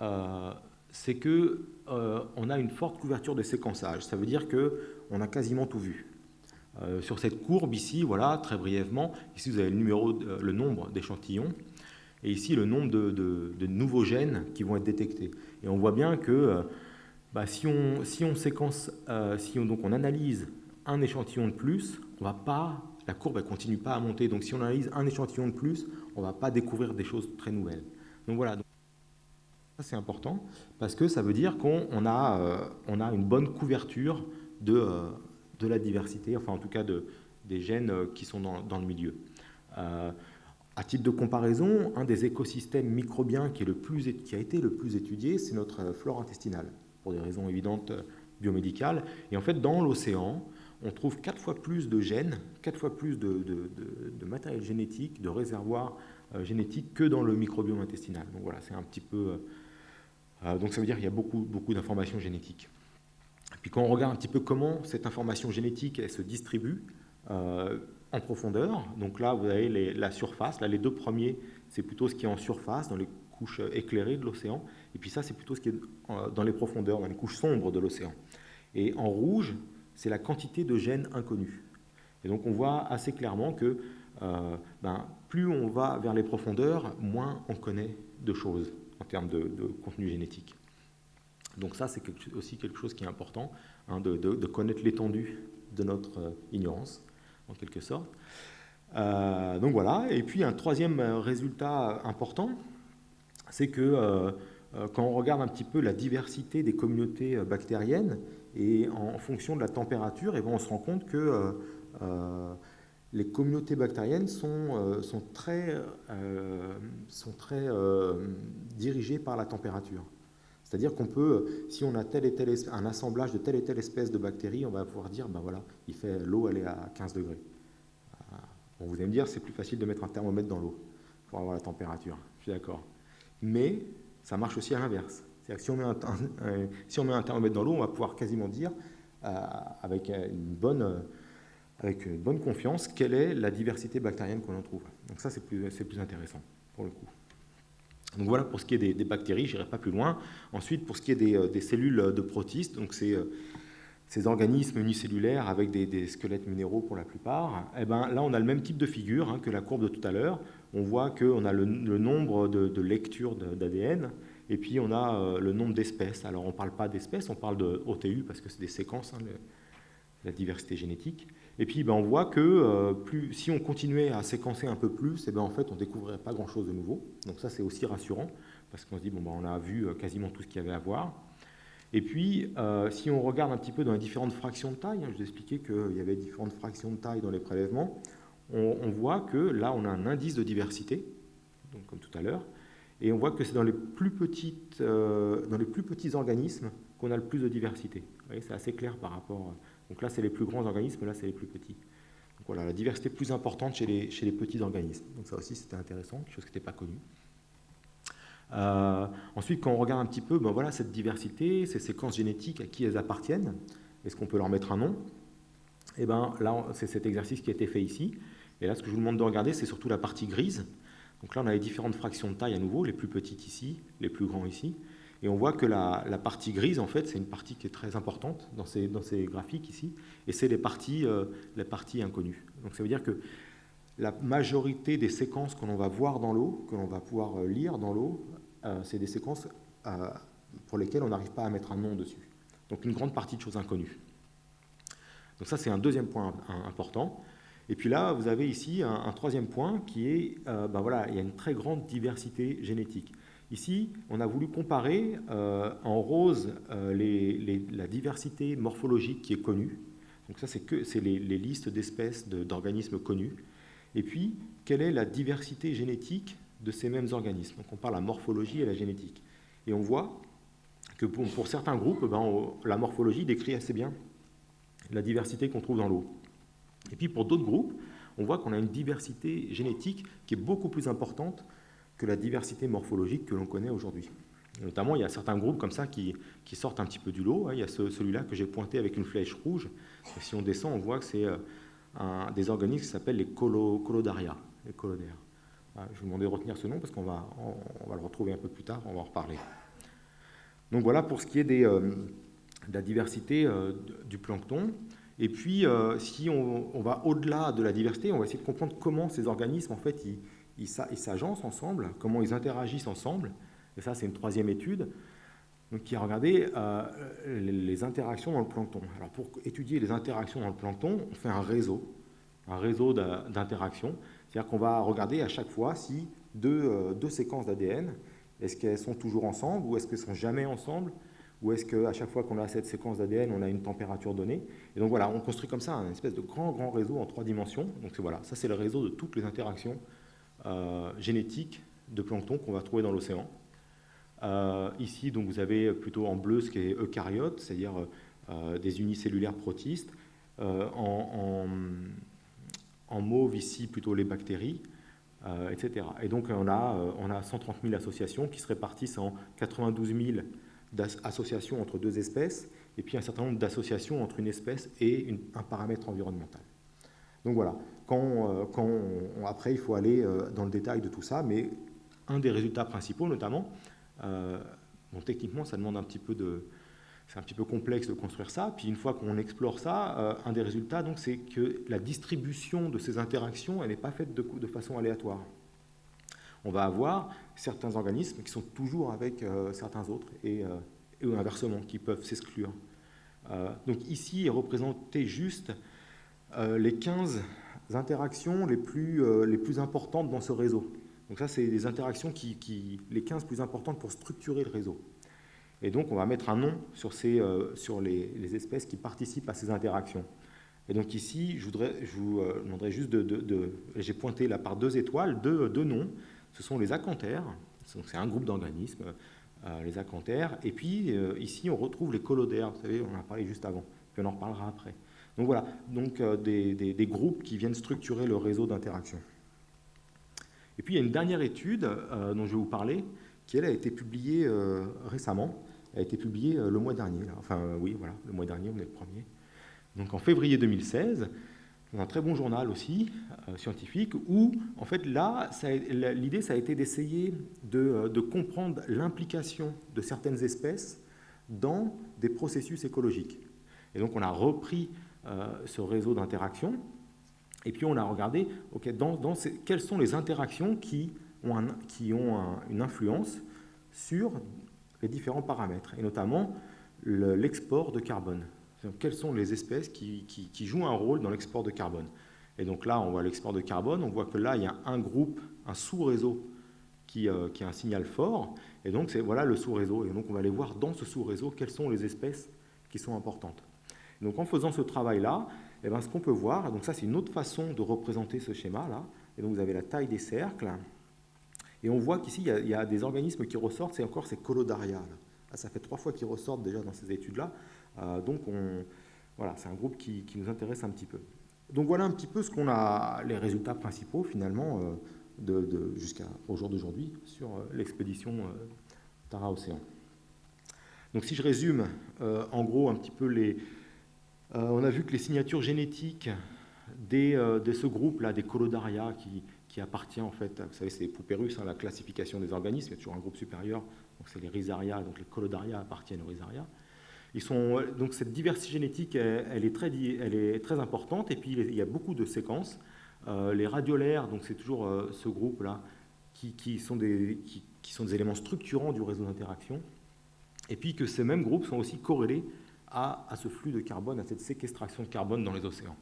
euh, c'est qu'on euh, a une forte couverture de séquençage. Ça veut dire qu'on a quasiment tout vu. sur cette courbe ici, voilà, très brièvement, ici vous avez le, numéro, nombre d'échantillons, et ici le nombre de, nouveaux gènes qui vont être détectés. Et on voit bien que bah, si, on, on séquence, si on, on analyse un échantillon de plus, on va pas, la courbe ne continue pas à monter. Donc si on analyse un échantillon de plus, on ne va pas découvrir des choses très nouvelles. Donc voilà, ça c'est important parce que ça veut dire qu'on a, euh, a une bonne couverture de, euh, de la diversité, enfin en tout cas de, des gènes euh, qui sont dans, le milieu. à titre de comparaison, un des écosystèmes microbiens qui a été le plus étudié, c'est notre flore intestinale, pour des raisons évidentes biomédicales. Et en fait, dans l'océan, on trouve quatre fois plus de gènes, quatre fois plus de, matériel génétique, de réservoirs euh, génétiques que dans le microbiome intestinal. Donc voilà, c'est un petit peu, donc ça veut dire qu'il y a beaucoup, beaucoup d'informations génétiques. Puis quand on regarde un petit peu comment cette information génétique elle se distribue en profondeur, donc là vous avez la surface, là les deux premiers c'est plutôt ce qui est en surface, dans les couches éclairées de l'océan, et puis ça c'est plutôt ce qui est dans les profondeurs, dans les couches sombres de l'océan. Et en rouge, c'est la quantité de gènes inconnus. Et donc on voit assez clairement que euh, ben, plus on va vers les profondeurs, moins on connaît de choses en termes de, contenu génétique. Donc ça, c'est aussi quelque chose qui est important, hein, de, connaître l'étendue de notre euh, ignorance, en quelque sorte. Euh, donc voilà, et puis un troisième résultat important, c'est que quand on regarde un petit peu la diversité des communautés bactériennes, et en fonction de la température, et eh ben, on se rend compte que les communautés bactériennes sont, euh, sont très, euh, sont très euh, dirigées par la température. C'est-à-dire qu'on peut, si on a tel et tel un assemblage de telle et telle espèce de bactéries, on va pouvoir dire, ben voilà, il fait l'eau, elle est à 15 degrés. Bon, vous allez me dire, c'est plus facile de mettre un thermomètre dans l'eau pour avoir la température. Je suis d'accord. Mais ça marche aussi à l'inverse. C'est-à-dire que si on, met un, si met un thermomètre dans l'eau, on va pouvoir quasiment dire, avec une bonne avec une bonne confiance quelle est la diversité bactérienne qu'on en trouve. Donc ça, c'est plus, intéressant pour le coup. Donc voilà pour ce qui est des, bactéries, je n'irai pas plus loin. Ensuite, pour ce qui est des, euh, cellules de protistes, donc c'est euh, ces organismes unicellulaires avec des, squelettes minéraux pour la plupart, eh ben, là on a le même type de figure hein, que la courbe de tout à l'heure. On voit qu'on a le, nombre de, lectures d'ADN et puis on a euh, le nombre d'espèces. Alors on ne parle pas d'espèces, on parle de OTU parce que c'est des séquences, hein, la diversité génétique. Et puis ben, on voit que euh, plus, si on continuait à séquencer un peu plus, et eh ben, en fait on ne découvrirait pas grand-chose de nouveau. Donc ça c'est aussi rassurant, parce qu'on se dit, bon, ben, on a vu euh, quasiment tout ce qu'il y avait à voir. Et puis, si on regarde un petit peu dans les différentes fractions de taille, hein, je vous expliquais qu'il y avait différentes fractions de taille dans les prélèvements, on, voit que là on a un indice de diversité, donc comme tout à l'heure, et on voit que c'est dans, les plus petites, dans les plus petits organismes qu'on a le plus de diversité. C'est assez clair par rapport donc là, c'est les plus grands organismes, là, c'est les plus petits. Donc voilà, la diversité plus importante chez les, chez les petits organismes. Donc ça aussi, c'était intéressant, quelque chose qui n'était pas connu. Euh, ensuite, quand on regarde un petit peu, ben voilà, cette diversité, ces séquences génétiques, à qui elles appartiennent, est-ce qu'on peut leur mettre un nom? Et eh bien là, c'est cet exercice qui a été fait ici. Et là, ce que je vous demande de regarder, c'est surtout la partie grise. Donc là, on a les différentes fractions de taille à nouveau, les plus petites ici, les plus grands ici. Et on voit que la, partie grise, en fait, c'est une partie qui est très importante dans ces, graphiques ici, et c'est les, parties, euh, les parties inconnues. Donc ça veut dire que la majorité des séquences que l'on va voir dans l'eau, que l'on va pouvoir euh, lire dans l'eau, euh, c'est des séquences pour lesquelles on n'arrive pas à mettre un nom dessus. Donc une grande partie de choses inconnues. Donc ça, c'est un deuxième point important. Et puis là, vous avez ici un, troisième point qui est, ben voilà, il y a une très grande diversité génétique. Ici, on a voulu comparer euh, en rose euh, la diversité morphologique qui est connue. Donc ça, c'est les, les, listes d'espèces d'organismes connus. Et puis, quelle est la diversité génétique de ces mêmes organismes? Donc on parle la morphologie et la génétique. Et on voit que pour, certains groupes, ben, la morphologie décrit assez bien la diversité qu'on trouve dans l'eau. Et puis pour d'autres groupes, on voit qu'on a une diversité génétique qui est beaucoup plus importante que la diversité morphologique que l'on connaît aujourd'hui. Notamment, il y a certains groupes comme ça qui, sortent un petit peu du lot. Hein. Il y a celui-là que j'ai pointé avec une flèche rouge. Et si on descend, on voit que c'est euh, des organismes qui s'appellent les colodaria, les colodaires. Je vous demandais de retenir ce nom parce qu'on va, le retrouver un peu plus tard, on va en reparler. Donc voilà pour ce qui est euh, de la diversité euh, du plancton. Et puis, si on, va au-delà de la diversité, on va essayer de comprendre comment ces organismes, en fait, ils, ils s'agencent ensemble, comment ils interagissent ensemble. Et ça, c'est une troisième étude donc, qui a regardé euh, les interactions dans le plancton. Alors, pour étudier les interactions dans le plancton, on fait un réseau, un réseau d'interactions. C'est-à-dire qu'on va regarder à chaque fois si deux, euh, deux séquences d'ADN, est-ce qu'elles sont toujours ensemble ou est-ce qu'elles sont jamais ensemble ou est-ce qu'à chaque fois qu'on a cette séquence d'ADN, on a une température donnée Et donc voilà, on construit comme ça un espèce de grand, grand réseau en trois dimensions. Donc voilà, ça c'est le réseau de toutes les interactions euh, génétique de plancton qu'on va trouver dans l'océan. Euh, ici, donc, vous avez plutôt en bleu ce qui est eucaryote, c'est-à-dire euh, des unicellulaires protistes. En, mauve, ici, plutôt les bactéries. etc. Et donc on a 130 000 associations qui se répartissent en 92 000 associations entre deux espèces, et puis un certain nombre d'associations entre une espèce et un paramètre environnemental. Donc voilà, quand après il faut aller dans le détail de tout ça, mais un des résultats principaux notamment, bon, techniquement ça demande un petit peu de, c'est un petit peu complexe de construire ça. Puis une fois qu'on explore ça, euh, un des résultats, donc, c'est que la distribution de ces interactions, elle n'est pas faite de, façon aléatoire. On va avoir certains organismes qui sont toujours avec euh, certains autres et, euh, inversement, qui peuvent s'exclure. donc ici est représenté juste les 15 interactions les plus, les plus importantes dans ce réseau. Donc ça, c'est des interactions qui, les 15 plus importantes pour structurer le réseau. Et donc, on va mettre un nom sur, ces, euh, sur les, espèces qui participent à ces interactions. Et donc ici, je, voudrais, je vous euh, demanderais juste de... J'ai pointé là par deux étoiles, deux, deux noms. Ce sont les acanthères. C'est un groupe d'organismes, euh, les acanthères. Et puis, ici, on retrouve les colodères. Vous savez, on en a parlé juste avant. Puis on en reparlera après. Donc voilà, donc, des, des, groupes qui viennent structurer le réseau d'interaction. Et puis, il y a une dernière étude dont je vais vous parler, qui, elle, a été publiée récemment, a été publié euh, le mois dernier. Enfin, euh, oui, voilà, le mois dernier, on est le premier. Donc en février 2016, dans un très bon journal aussi, euh, scientifique, où, en fait, là, l'idée, ça a été d'essayer de, comprendre l'implication de certaines espèces dans des processus écologiques. Et donc, on a repris ce réseau d'interactions, et puis on a regardé, ok, dans, dans quelles sont les interactions qui ont, qui ont une influence sur les différents paramètres, et notamment l'export de carbone. Quelles sont les espèces qui, jouent un rôle dans l'export de carbone? Et donc là, on voit l'export de carbone, on voit que là, il y a un groupe, un sous-réseau qui, euh, a un signal fort, et donc voilà le sous-réseau. Et donc on va aller voir dans ce sous-réseau quelles sont les espèces qui sont importantes. donc en faisant ce travail-là, eh ben, ce qu'on peut voir, donc ça c'est une autre façon de représenter ce schéma-là, et donc vous avez la taille des cercles, et on voit qu'ici, il, y a des organismes qui ressortent, c'est encore ces colodaria. Ah, ça fait trois fois qu'ils ressortent déjà dans ces études-là. Euh, donc, voilà, c'est un groupe qui, nous intéresse un petit peu. Donc voilà un petit peu ce qu'on a, les résultats principaux finalement euh, de, jusqu'à au jour d'aujourd'hui sur euh, l'expédition Tara Océan. Donc si je résume en gros un petit peu les... on a vu que les signatures génétiques des, de ce groupe-là, des colodaria, qui, qui appartient en fait, vous savez, c'est poupées russes, hein, la classification des organismes, il y a toujours un groupe supérieur, donc c'est les rhizaria, donc les colodaria appartiennent aux rhizaria. Donc cette diversité génétique, elle, est très, importante, et puis il y a beaucoup de séquences. Euh, les radiolaires, donc c'est toujours euh, ce groupe-là, qui, sont des, éléments structurants du réseau d'interaction, et puis que ces mêmes groupes sont aussi corrélés à, à ce flux de carbone, à cette séquestration de carbone dans les océans.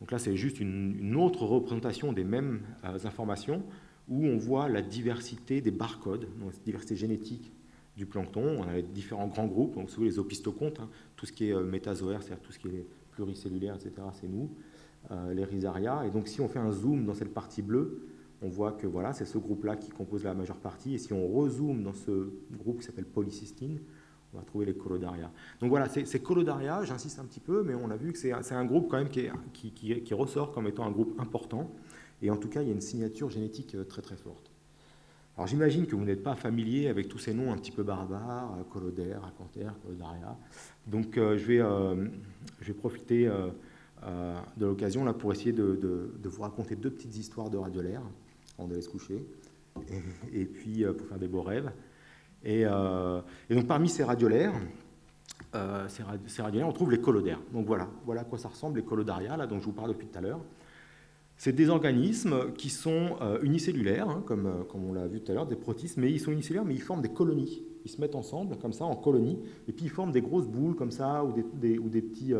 Donc là, c'est juste une, autre représentation des mêmes euh, informations où on voit la diversité des barcodes, donc la diversité génétique du plancton. On a les différents grands groupes, donc les opistocontes, hein, tout ce qui est euh, métazoaire, c'est-à-dire tout ce qui est pluricellulaire, etc., c'est nous, euh, les rhizaria. Et donc si on fait un zoom dans cette partie bleue, on voit que voilà, c'est ce groupe-là qui compose la majeure partie. Et si on rezoome dans ce groupe qui s'appelle polycystine, on va trouver les colodaria. Donc voilà, ces colodaria, j'insiste un petit peu, mais on a vu que c'est un groupe quand même qui, qui, ressort comme étant un groupe important. Et en tout cas, il y a une signature génétique euh, très très forte. Alors j'imagine que vous n'êtes pas familier avec tous ces noms un petit peu barbares, euh, colodaire, acanthère, colodaria. Donc euh, je, vais, je vais profiter de l'occasion là pour essayer de, vous raconter deux petites histoires de radiolaire avant d'aller se coucher, et, puis pour faire des beaux rêves. Euh, et, donc parmi ces radiolaires, euh, ces, radiolaires, on trouve les colodaires. Donc voilà, voilà à quoi ça ressemble, les colodaria, là, dont je vous parle depuis tout à l'heure. C'est des organismes qui sont euh, unicellulaires, hein, comme, comme, on l'a vu tout à l'heure, des protistes, mais ils sont unicellulaires, mais ils forment des colonies. Ils se mettent ensemble, comme ça, en colonies, et puis ils forment des grosses boules, comme ça, ou des, petits,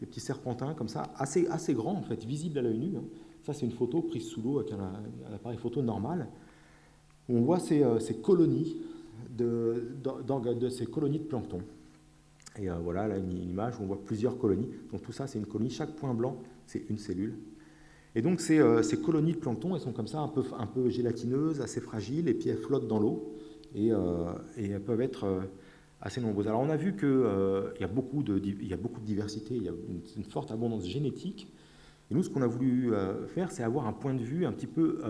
des petits serpentins, comme ça, assez, assez grands, en fait, visibles à l'œil nu. Hein. Ça, c'est une photo prise sous l'eau avec un, appareil photo normal. on voit ces, ces colonies de, ces colonies de plancton. Et euh, voilà, là, une, image où on voit plusieurs colonies. Donc tout ça, c'est une colonie. Chaque point blanc, c'est une cellule. Et donc ces, euh, colonies de plancton, elles sont comme ça, un peu, un gélatineuses, assez fragiles, et puis elles flottent dans l'eau, et, euh, elles peuvent être assez nombreuses. Alors on a vu qu'il y, a beaucoup de, il y a beaucoup de diversité, il y a une, forte abondance génétique, Et nous, ce qu'on a voulu faire, c'est avoir un point de vue un petit peu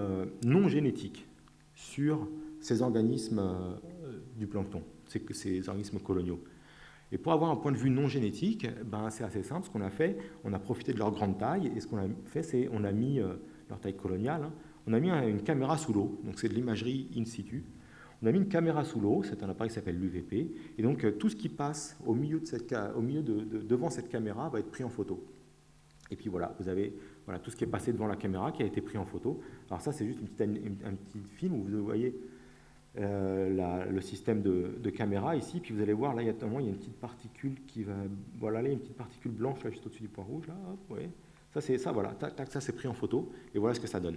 non génétique sur ces organismes du plancton, ces, ces organismes coloniaux. Et pour avoir un point de vue non génétique, ben, c'est assez simple. Ce qu'on a fait, on a profité de leur grande taille, et ce qu'on a fait, c'est on a mis euh, leur taille coloniale, hein. on a mis une caméra sous l'eau, donc c'est de l'imagerie in situ. On a mis une caméra sous l'eau, c'est un appareil qui s'appelle l'UVP, et donc euh, tout ce qui passe au milieu, de cette, devant cette caméra va être pris en photo. Et puis voilà, vous avez voilà, tout ce qui est passé devant la caméra qui a été pris en photo. Alors ça, c'est juste une petite, un petit film où vous voyez euh, le système de, caméra ici, puis vous allez voir, là, il y, a, il y a une petite particule qui va... Voilà, là, il y a une petite particule blanche, là, juste au-dessus du point rouge, là, ouais. Ça, c'est ça, voilà, tac, tac, ça, c'est pris en photo, et voilà ce que ça donne.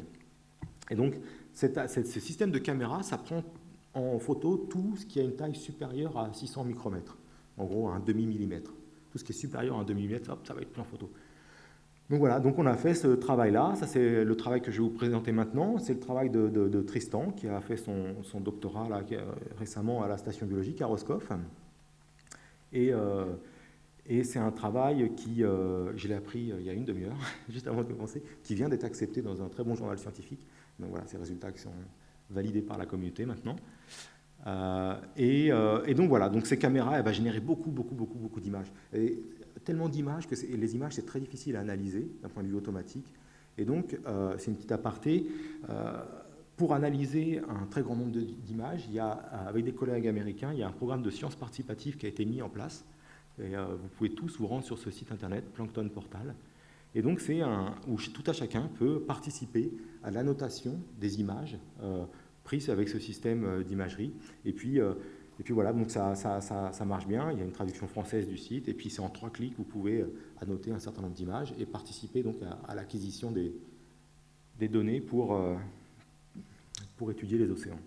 Et donc, ce système de caméra, ça prend en photo tout ce qui a une taille supérieure à 600 micromètres, en gros, un demi-millimètre. Tout ce qui est supérieur à un demi-millimètre, hop, ça va être pris en photo. Donc voilà, donc on a fait ce travail-là. Ça, c'est le travail que je vais vous présenter maintenant. C'est le travail de, Tristan, qui a fait son, doctorat là, récemment à la station biologique à Roscoff. Et, euh, c'est un travail qui, euh, je l'ai appris euh, il y a une demi-heure, juste avant de commencer, qui vient d'être accepté dans un très bon journal scientifique. Donc voilà, ces résultats qui sont validés par la communauté maintenant. et, donc voilà, donc ces caméras, elles vont générer beaucoup, beaucoup, beaucoup, beaucoup d'images tellement d'images que les images, c'est très difficile à analyser d'un point de vue automatique. Et donc, euh, c'est une petite aparté. Euh, pour analyser un très grand nombre d'images, il y a, avec des collègues américains, il y a un programme de sciences participatives qui a été mis en place. Et, euh, vous pouvez tous vous rendre sur ce site internet, Plankton Portal. Et donc, c'est un où tout à chacun peut participer à l'annotation des images prises avec ce système d'imagerie. Et puis, et puis voilà, donc ça, ça, marche bien. Il y a une traduction française du site. Et puis c'est en trois clics, vous pouvez euh, annoter un certain nombre d'images et participer donc à, l'acquisition des, des, données pour, euh, pour étudier les océans.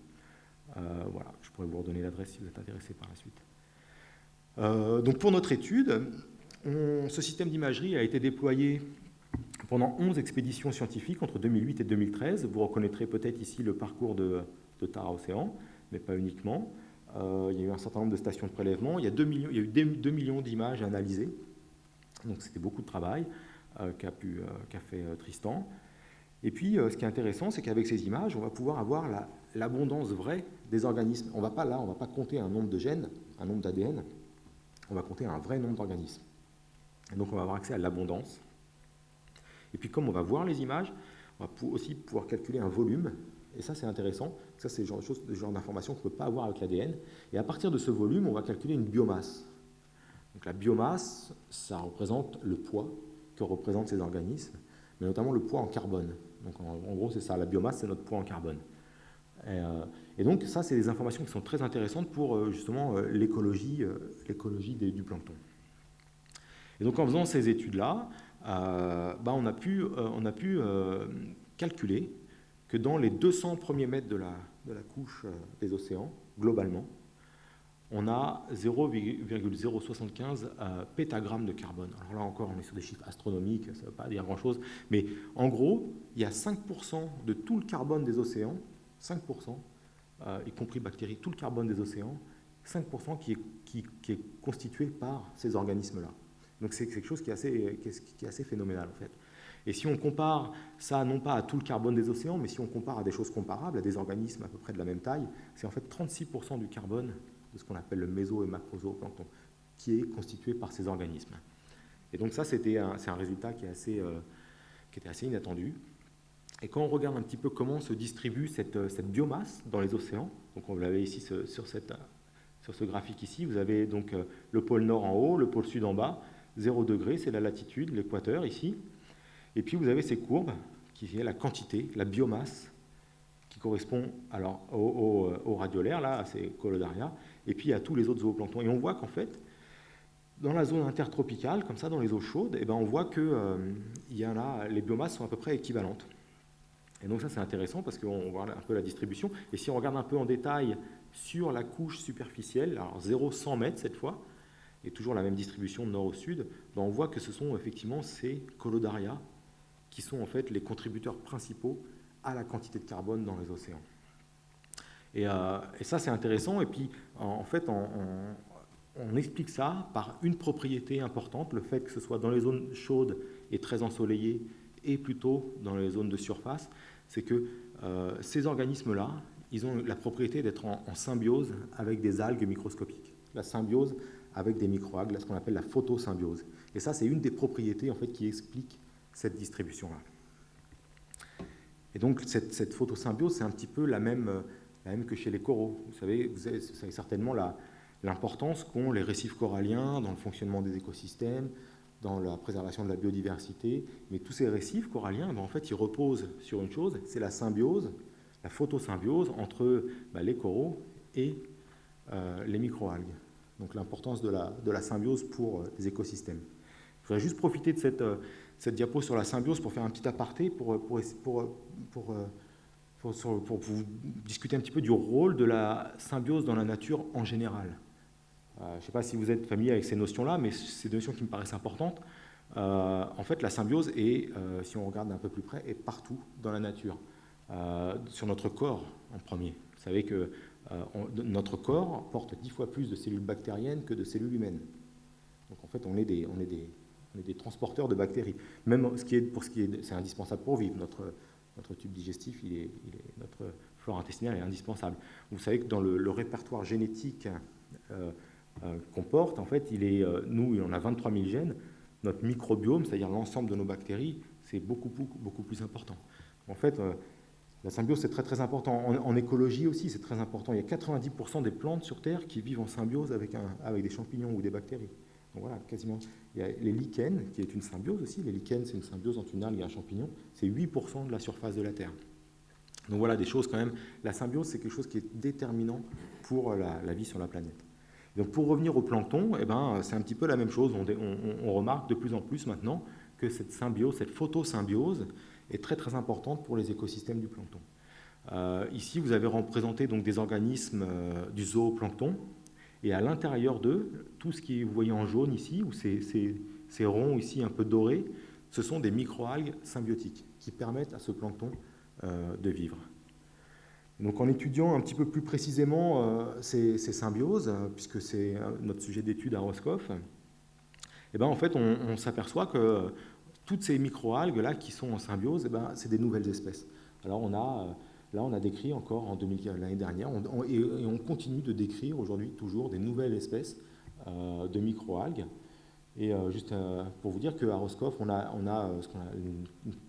Euh, voilà, je pourrais vous redonner l'adresse si vous êtes intéressé par la suite. donc pour notre étude, ce système d'imagerie a été déployé pendant 11 expéditions scientifiques entre 2008 et 2013. Vous reconnaîtrez peut-être ici le parcours de, de Tara Océan, mais pas uniquement. Euh, il y a eu un certain nombre de stations de prélèvement. Il y a, 2 millions, eu 2 millions d'images analysées. Donc c'était beaucoup de travail euh, qu'a euh, fait Tristan. Et puis, ce qui est intéressant, c'est qu'avec ces images, on va pouvoir avoir l'abondance vraie des organismes. On va pas là, on ne va pas compter un nombre de gènes, un nombre d'ADN, on va compter un vrai nombre d'organismes. Donc, on va avoir accès à l'abondance. Et puis, comme on va voir les images, on va aussi pouvoir calculer un volume et ça, c'est intéressant. Ça, c'est le genre, genre d'information qu'on ne peut pas avoir avec l'ADN. Et à partir de ce volume, on va calculer une biomasse. Donc la biomasse, ça représente le poids que représentent ces organismes, mais notamment le poids en carbone. Donc en, gros, c'est ça. La biomasse, c'est notre poids en carbone. Et, euh, donc ça, c'est des informations qui sont très intéressantes pour euh, justement euh, l'écologie du plancton. Et donc en faisant ces études-là, bah, on a pu, on a pu calculer que dans les 200 premiers mètres de la, de la couche euh, des océans, globalement, on a 0,075 euh, pétagrammes de carbone. Alors là encore, on est sur des chiffres astronomiques, ça ne veut pas dire grand-chose, mais en gros, il y a 5% de tout le carbone des océans, 5%, euh, y compris bactéries, tout le carbone des océans, 5% qui est, qui, est, constitué par ces organismes-là. Donc c'est quelque chose qui est, assez, qui est assez phénoménal en fait. Et si on compare ça non pas à tout le carbone des océans, mais si on compare à des choses comparables, à des organismes à peu près de la même taille, c'est en fait 36% du carbone de ce qu'on appelle le méso- et macrozooplancton qui est constitué par ces organismes. Et donc ça, c'est un, résultat qui, est assez, euh, qui était assez inattendu. Et quand on regarde un petit peu comment se distribue cette, cette biomasse dans les océans, donc on l'avait ici sur, cette, sur ce graphique ici, vous avez donc euh, le pôle nord en haut, le pôle sud en bas, 0 degré, c'est la latitude, l'équateur ici, et puis vous avez ces courbes qui est la quantité, la biomasse, qui correspond alors au, au, radiolaire, là, à ces colodaria, et puis à tous les autres zooplanctons. Et on voit qu'en fait, dans la zone intertropicale, comme ça, dans les eaux chaudes, eh ben, on voit que euh, y en a, les biomasses sont à peu près équivalentes. Et donc ça, c'est intéressant parce qu'on voit un peu la distribution. Et si on regarde un peu en détail sur la couche superficielle, alors 0-100 mètres cette fois, et toujours la même distribution de nord au sud, ben, on voit que ce sont effectivement ces colodaria qui sont en fait les contributeurs principaux à la quantité de carbone dans les océans. Et, euh, ça, c'est intéressant. Et puis, en, fait, on, explique ça par une propriété importante, le fait que ce soit dans les zones chaudes et très ensoleillées et plutôt dans les zones de surface, c'est que euh, ces organismes-là, ils ont la propriété d'être en, symbiose avec des algues microscopiques. La symbiose avec des microalgues, ce qu'on appelle la photosymbiose. Et ça, c'est une des propriétés en fait, qui explique cette distribution-là. Et donc, cette, photosymbiose, c'est un petit peu la même, que chez les coraux. Vous savez, vous savez certainement l'importance qu'ont les récifs coralliens dans le fonctionnement des écosystèmes, dans la préservation de la biodiversité. Mais tous ces récifs coralliens, ben, en fait, ils reposent sur une chose, c'est la symbiose, la photosymbiose entre ben, les coraux et euh, les microalgues. Donc l'importance de la, symbiose pour euh, les écosystèmes. Je voudrais juste profiter de cette, euh, cette diapo sur la symbiose pour faire un petit aparté, pour, pour, pour, pour vous discuter un petit peu du rôle de la symbiose dans la nature en général. Euh, je ne sais pas si vous êtes familier avec ces notions-là, mais c'est des notions qui me paraissent importantes. Euh, en fait, la symbiose est, euh, si on regarde d'un peu plus près, est partout dans la nature. sur notre corps en premier. Vous savez que notre corps porte dix fois plus de cellules bactériennes que de cellules humaines. Donc en fait, on est des, on est des, on est des transporteurs de bactéries. Même ce qui est, pour ce qui est, c'est indispensable pour vivre. Notre, notre tube digestif, il est, notre flore intestinale est indispensable. Vous savez que dans le, répertoire génétique euh, qu'on porte, en fait, il est, euh, nous, on a 23 000 gènes. Notre microbiome, c'est-à-dire l'ensemble de nos bactéries, c'est beaucoup, beaucoup, plus important. En fait, euh, la symbiose, c'est très, très important. En, écologie aussi, c'est très important. Il y a 90% des plantes sur Terre qui vivent en symbiose avec, avec des champignons ou des bactéries. Voilà, quasiment. Il y a les lichens, qui est une symbiose aussi. Les lichens, c'est une symbiose entre une algue et un champignon. C'est 8% de la surface de la Terre. Donc voilà, des choses quand même. La symbiose, c'est quelque chose qui est déterminant pour la vie sur la planète. Donc pour revenir au plancton, eh ben, c'est un petit peu la même chose. On, remarque de plus en plus maintenant que cette symbiose, cette photosymbiose est très très importante pour les écosystèmes du plancton. Euh, ici, vous avez représenté donc, des organismes euh, du zooplancton, et à l'intérieur d'eux, tout ce qui vous voyez en jaune ici, ou ces, ces, ronds ici un peu dorés, ce sont des microalgues symbiotiques qui permettent à ce plancton euh, de vivre. Donc en étudiant un petit peu plus précisément euh, ces, symbioses, euh, puisque c'est notre sujet d'étude à Roscoff, eh ben, en fait, on, s'aperçoit que toutes ces microalgues là qui sont en symbiose, eh ben, c'est des nouvelles espèces. Alors on a, là, on a décrit encore en l'année dernière, et, on continue de décrire aujourd'hui toujours des nouvelles espèces de microalgues et euh, juste euh, pour vous dire qu'à Roscoff, on a, euh,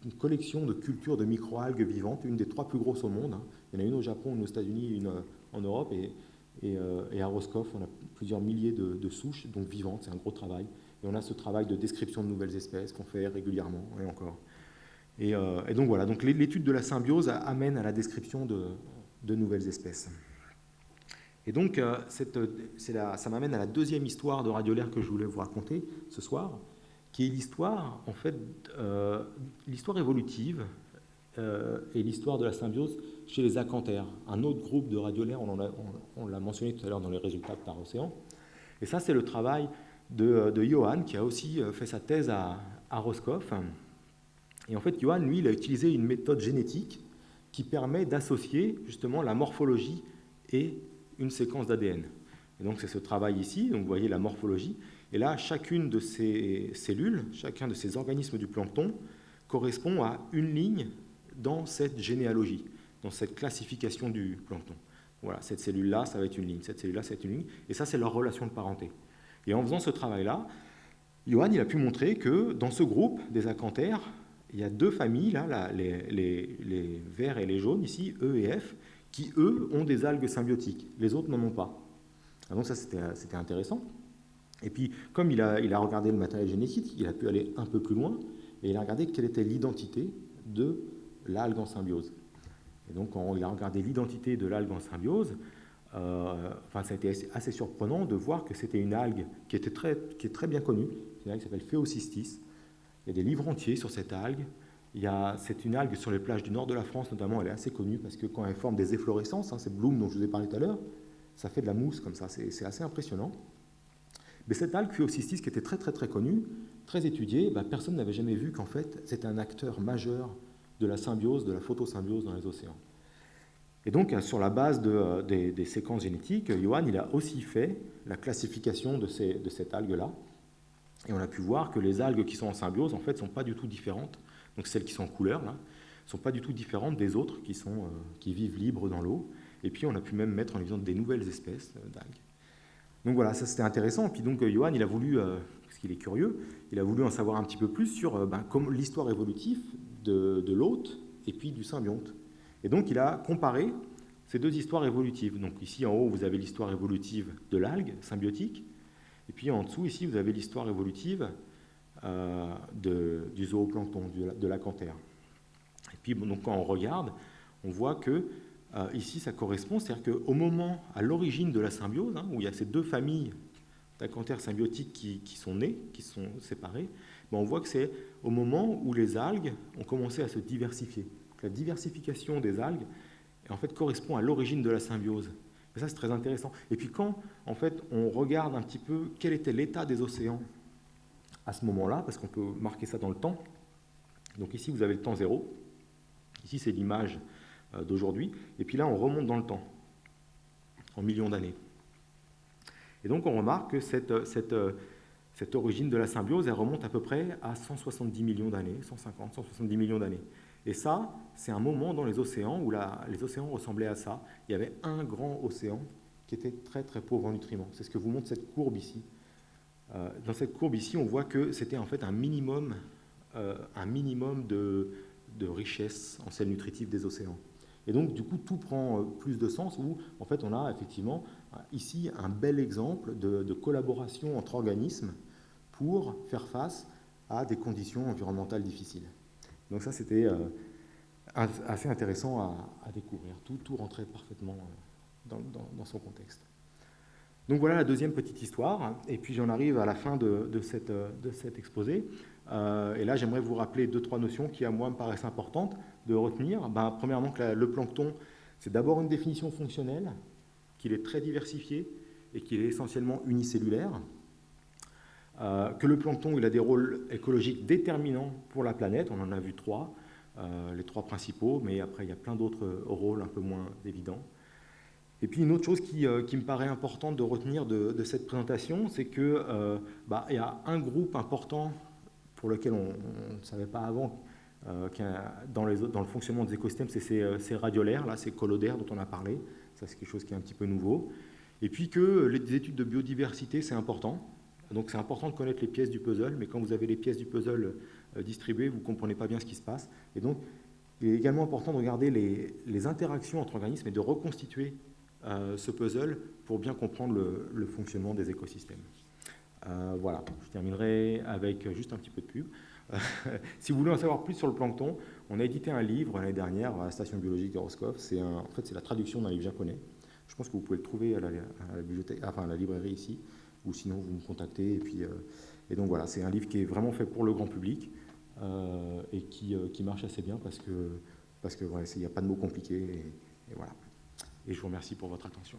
une, collection de cultures de microalgues vivantes, une des trois plus grosses au monde. Hein. Il y en a une au Japon, une aux États-Unis, une en Europe. Et, et, à Roscoff, on a plusieurs milliers de, souches, donc vivantes, c'est un gros travail. Et on a ce travail de description de nouvelles espèces qu'on fait régulièrement, et encore. Et, et donc voilà, donc l'étude de la symbiose amène à la description de, nouvelles espèces. Et donc, euh, ça m'amène à la deuxième histoire de radiolaire que je voulais vous raconter ce soir, qui est l'histoire, en fait, euh, l'histoire évolutive euh, et l'histoire de la symbiose chez les acanthaires, un autre groupe de radiolaires, on l'a mentionné tout à l'heure dans les résultats par océan. Et ça, c'est le travail de, Johan, qui a aussi fait sa thèse à Roscoff. Et en fait, Johan, lui, il a utilisé une méthode génétique qui permet d'associer justement la morphologie et une séquence d'ADN. Et donc c'est ce travail ici, donc vous voyez la morphologie, et là chacune de ces cellules, chacun de ces organismes du plancton correspond à une ligne dans cette généalogie, dans cette classification du plancton. Voilà, cette cellule-là, ça va être une ligne, cette cellule-là, être une ligne, et ça c'est leur relation de parenté. Et en faisant ce travail-là, Johan il a pu montrer que dans ce groupe des acanthaires, il y a deux familles, là, les, verts et les jaunes, ici, E et F, qui, eux, ont des algues symbiotiques. Les autres n'en ont pas. Ah, donc ça, c'était intéressant. Et puis, comme il a, il a regardé le matériel génétique, il a pu aller un peu plus loin, et il a regardé quelle était l'identité de l'algue en symbiose. Et donc, quand il a regardé l'identité de l'algue en symbiose, euh, enfin, ça a été assez, surprenant de voir que c'était une algue qui, était très, qui est très bien connue, une algue qui s'appelle Phéocystis. Il y a des livres entiers sur cette algue, c'est une algue sur les plages du nord de la France, notamment, elle est assez connue parce que quand elle forme des efflorescences, hein, ces blooms dont je vous ai parlé tout à l'heure, ça fait de la mousse comme ça, c'est assez impressionnant. Mais cette algue Phyocystis, qui était très très très connue, très étudiée, bah, personne n'avait jamais vu qu'en fait c'était un acteur majeur de la symbiose, de la photosymbiose dans les océans. Et donc, sur la base de, des, séquences génétiques, Johan il a aussi fait la classification de cette algue-là. Et on a pu voir que les algues qui sont en symbiose, en fait, ne sont pas du tout différentes donc celles qui sont en couleur, là, ne sont pas du tout différentes des autres qui, sont, qui vivent libres dans l'eau. Et puis on a pu même mettre en exemple des nouvelles espèces d'algues. Donc voilà, ça c'était intéressant. Puis donc Johan, il a voulu, parce qu'il est curieux, il a voulu en savoir un petit peu plus sur ben, l'histoire évolutive de, de l'hôte et puis du symbionte. Et donc il a comparé ces deux histoires évolutives. Donc ici en haut, vous avez l'histoire évolutive de l'algue symbiotique, et puis en dessous, ici, vous avez l'histoire évolutive euh, du zooplancton, de l'acanthère. Et puis donc, quand on regarde, on voit que euh, ici, ça correspond, c'est-à-dire qu'au moment, à l'origine de la symbiose, hein, où il y a ces deux familles d'acanthères symbiotiques qui, sont nées, qui sont séparées, ben, on voit que c'est au moment où les algues ont commencé à se diversifier. la diversification des algues en fait, correspond à l'origine de la symbiose. Et ça, c'est très intéressant. Et puis quand, en fait, on regarde un petit peu quel était l'état des océans à ce moment-là, parce qu'on peut marquer ça dans le temps. Donc ici, vous avez le temps zéro. Ici, c'est l'image euh, d'aujourd'hui. Et puis là, on remonte dans le temps, en millions d'années. Et donc, on remarque que cette, cette, cette origine de la symbiose, elle remonte à peu près à 170 millions d'années, 150, 170 millions d'années. Et ça, c'est un moment dans les océans où les océans ressemblaient à ça. Il y avait un grand océan qui était très très pauvre en nutriments. C'est ce que vous montre cette courbe ici. Euh, dans cette courbe ici, on voit que c'était en fait un minimum, euh, un minimum de, richesse en sels nutritifs des océans. Et donc, du coup, tout prend euh, plus de sens où, en fait, on a effectivement ici un bel exemple de collaboration entre organismes pour faire face à des conditions environnementales difficiles. Donc ça, c'était euh, assez intéressant à, découvrir. Tout, tout, rentrait parfaitement euh, dans, son contexte. Donc voilà la deuxième petite histoire. Et puis j'en arrive à la fin de, cette, de cet exposé. Euh, et là, j'aimerais vous rappeler deux, trois notions qui, à moi, me paraissent importantes de retenir. Ben, premièrement, que le plancton, c'est d'abord une définition fonctionnelle, qu'il est très diversifié et qu'il est essentiellement unicellulaire. Euh, que le plancton il a des rôles écologiques déterminants pour la planète, on en a vu trois, euh, les trois principaux, mais après il y a plein d'autres rôles un peu moins évidents. Et puis une autre chose qui, euh, me paraît importante de retenir de, cette présentation, c'est qu'il bah, y a un groupe important pour lequel on ne savait pas avant dans, le fonctionnement des écosystèmes, c'est ces, radiolaires, là, ces collodaires dont on a parlé, ça c'est quelque chose qui est un petit peu nouveau. Et puis que les études de biodiversité, c'est important, donc c'est important de connaître les pièces du puzzle, mais quand vous avez les pièces du puzzle euh, distribuées, vous ne comprenez pas bien ce qui se passe. Et donc, il est également important de regarder les, interactions entre organismes et de reconstituer euh, ce puzzle pour bien comprendre le, fonctionnement des écosystèmes. Euh, voilà, je terminerai avec juste un petit peu de pub. si vous voulez en savoir plus sur le plancton, on a édité un livre l'année dernière à la station biologique de Roscoff. En fait c'est la traduction d'un livre japonais. Je pense que vous pouvez le trouver à la, bibliothèque, enfin, à la librairie ici ou sinon vous me contactez. Et, puis, euh, et donc voilà, c'est un livre qui est vraiment fait pour le grand public euh, et qui, euh, qui, marche assez bien parce que parce que il n'y a pas de mots compliqués. Et, voilà. Et je vous remercie pour votre attention.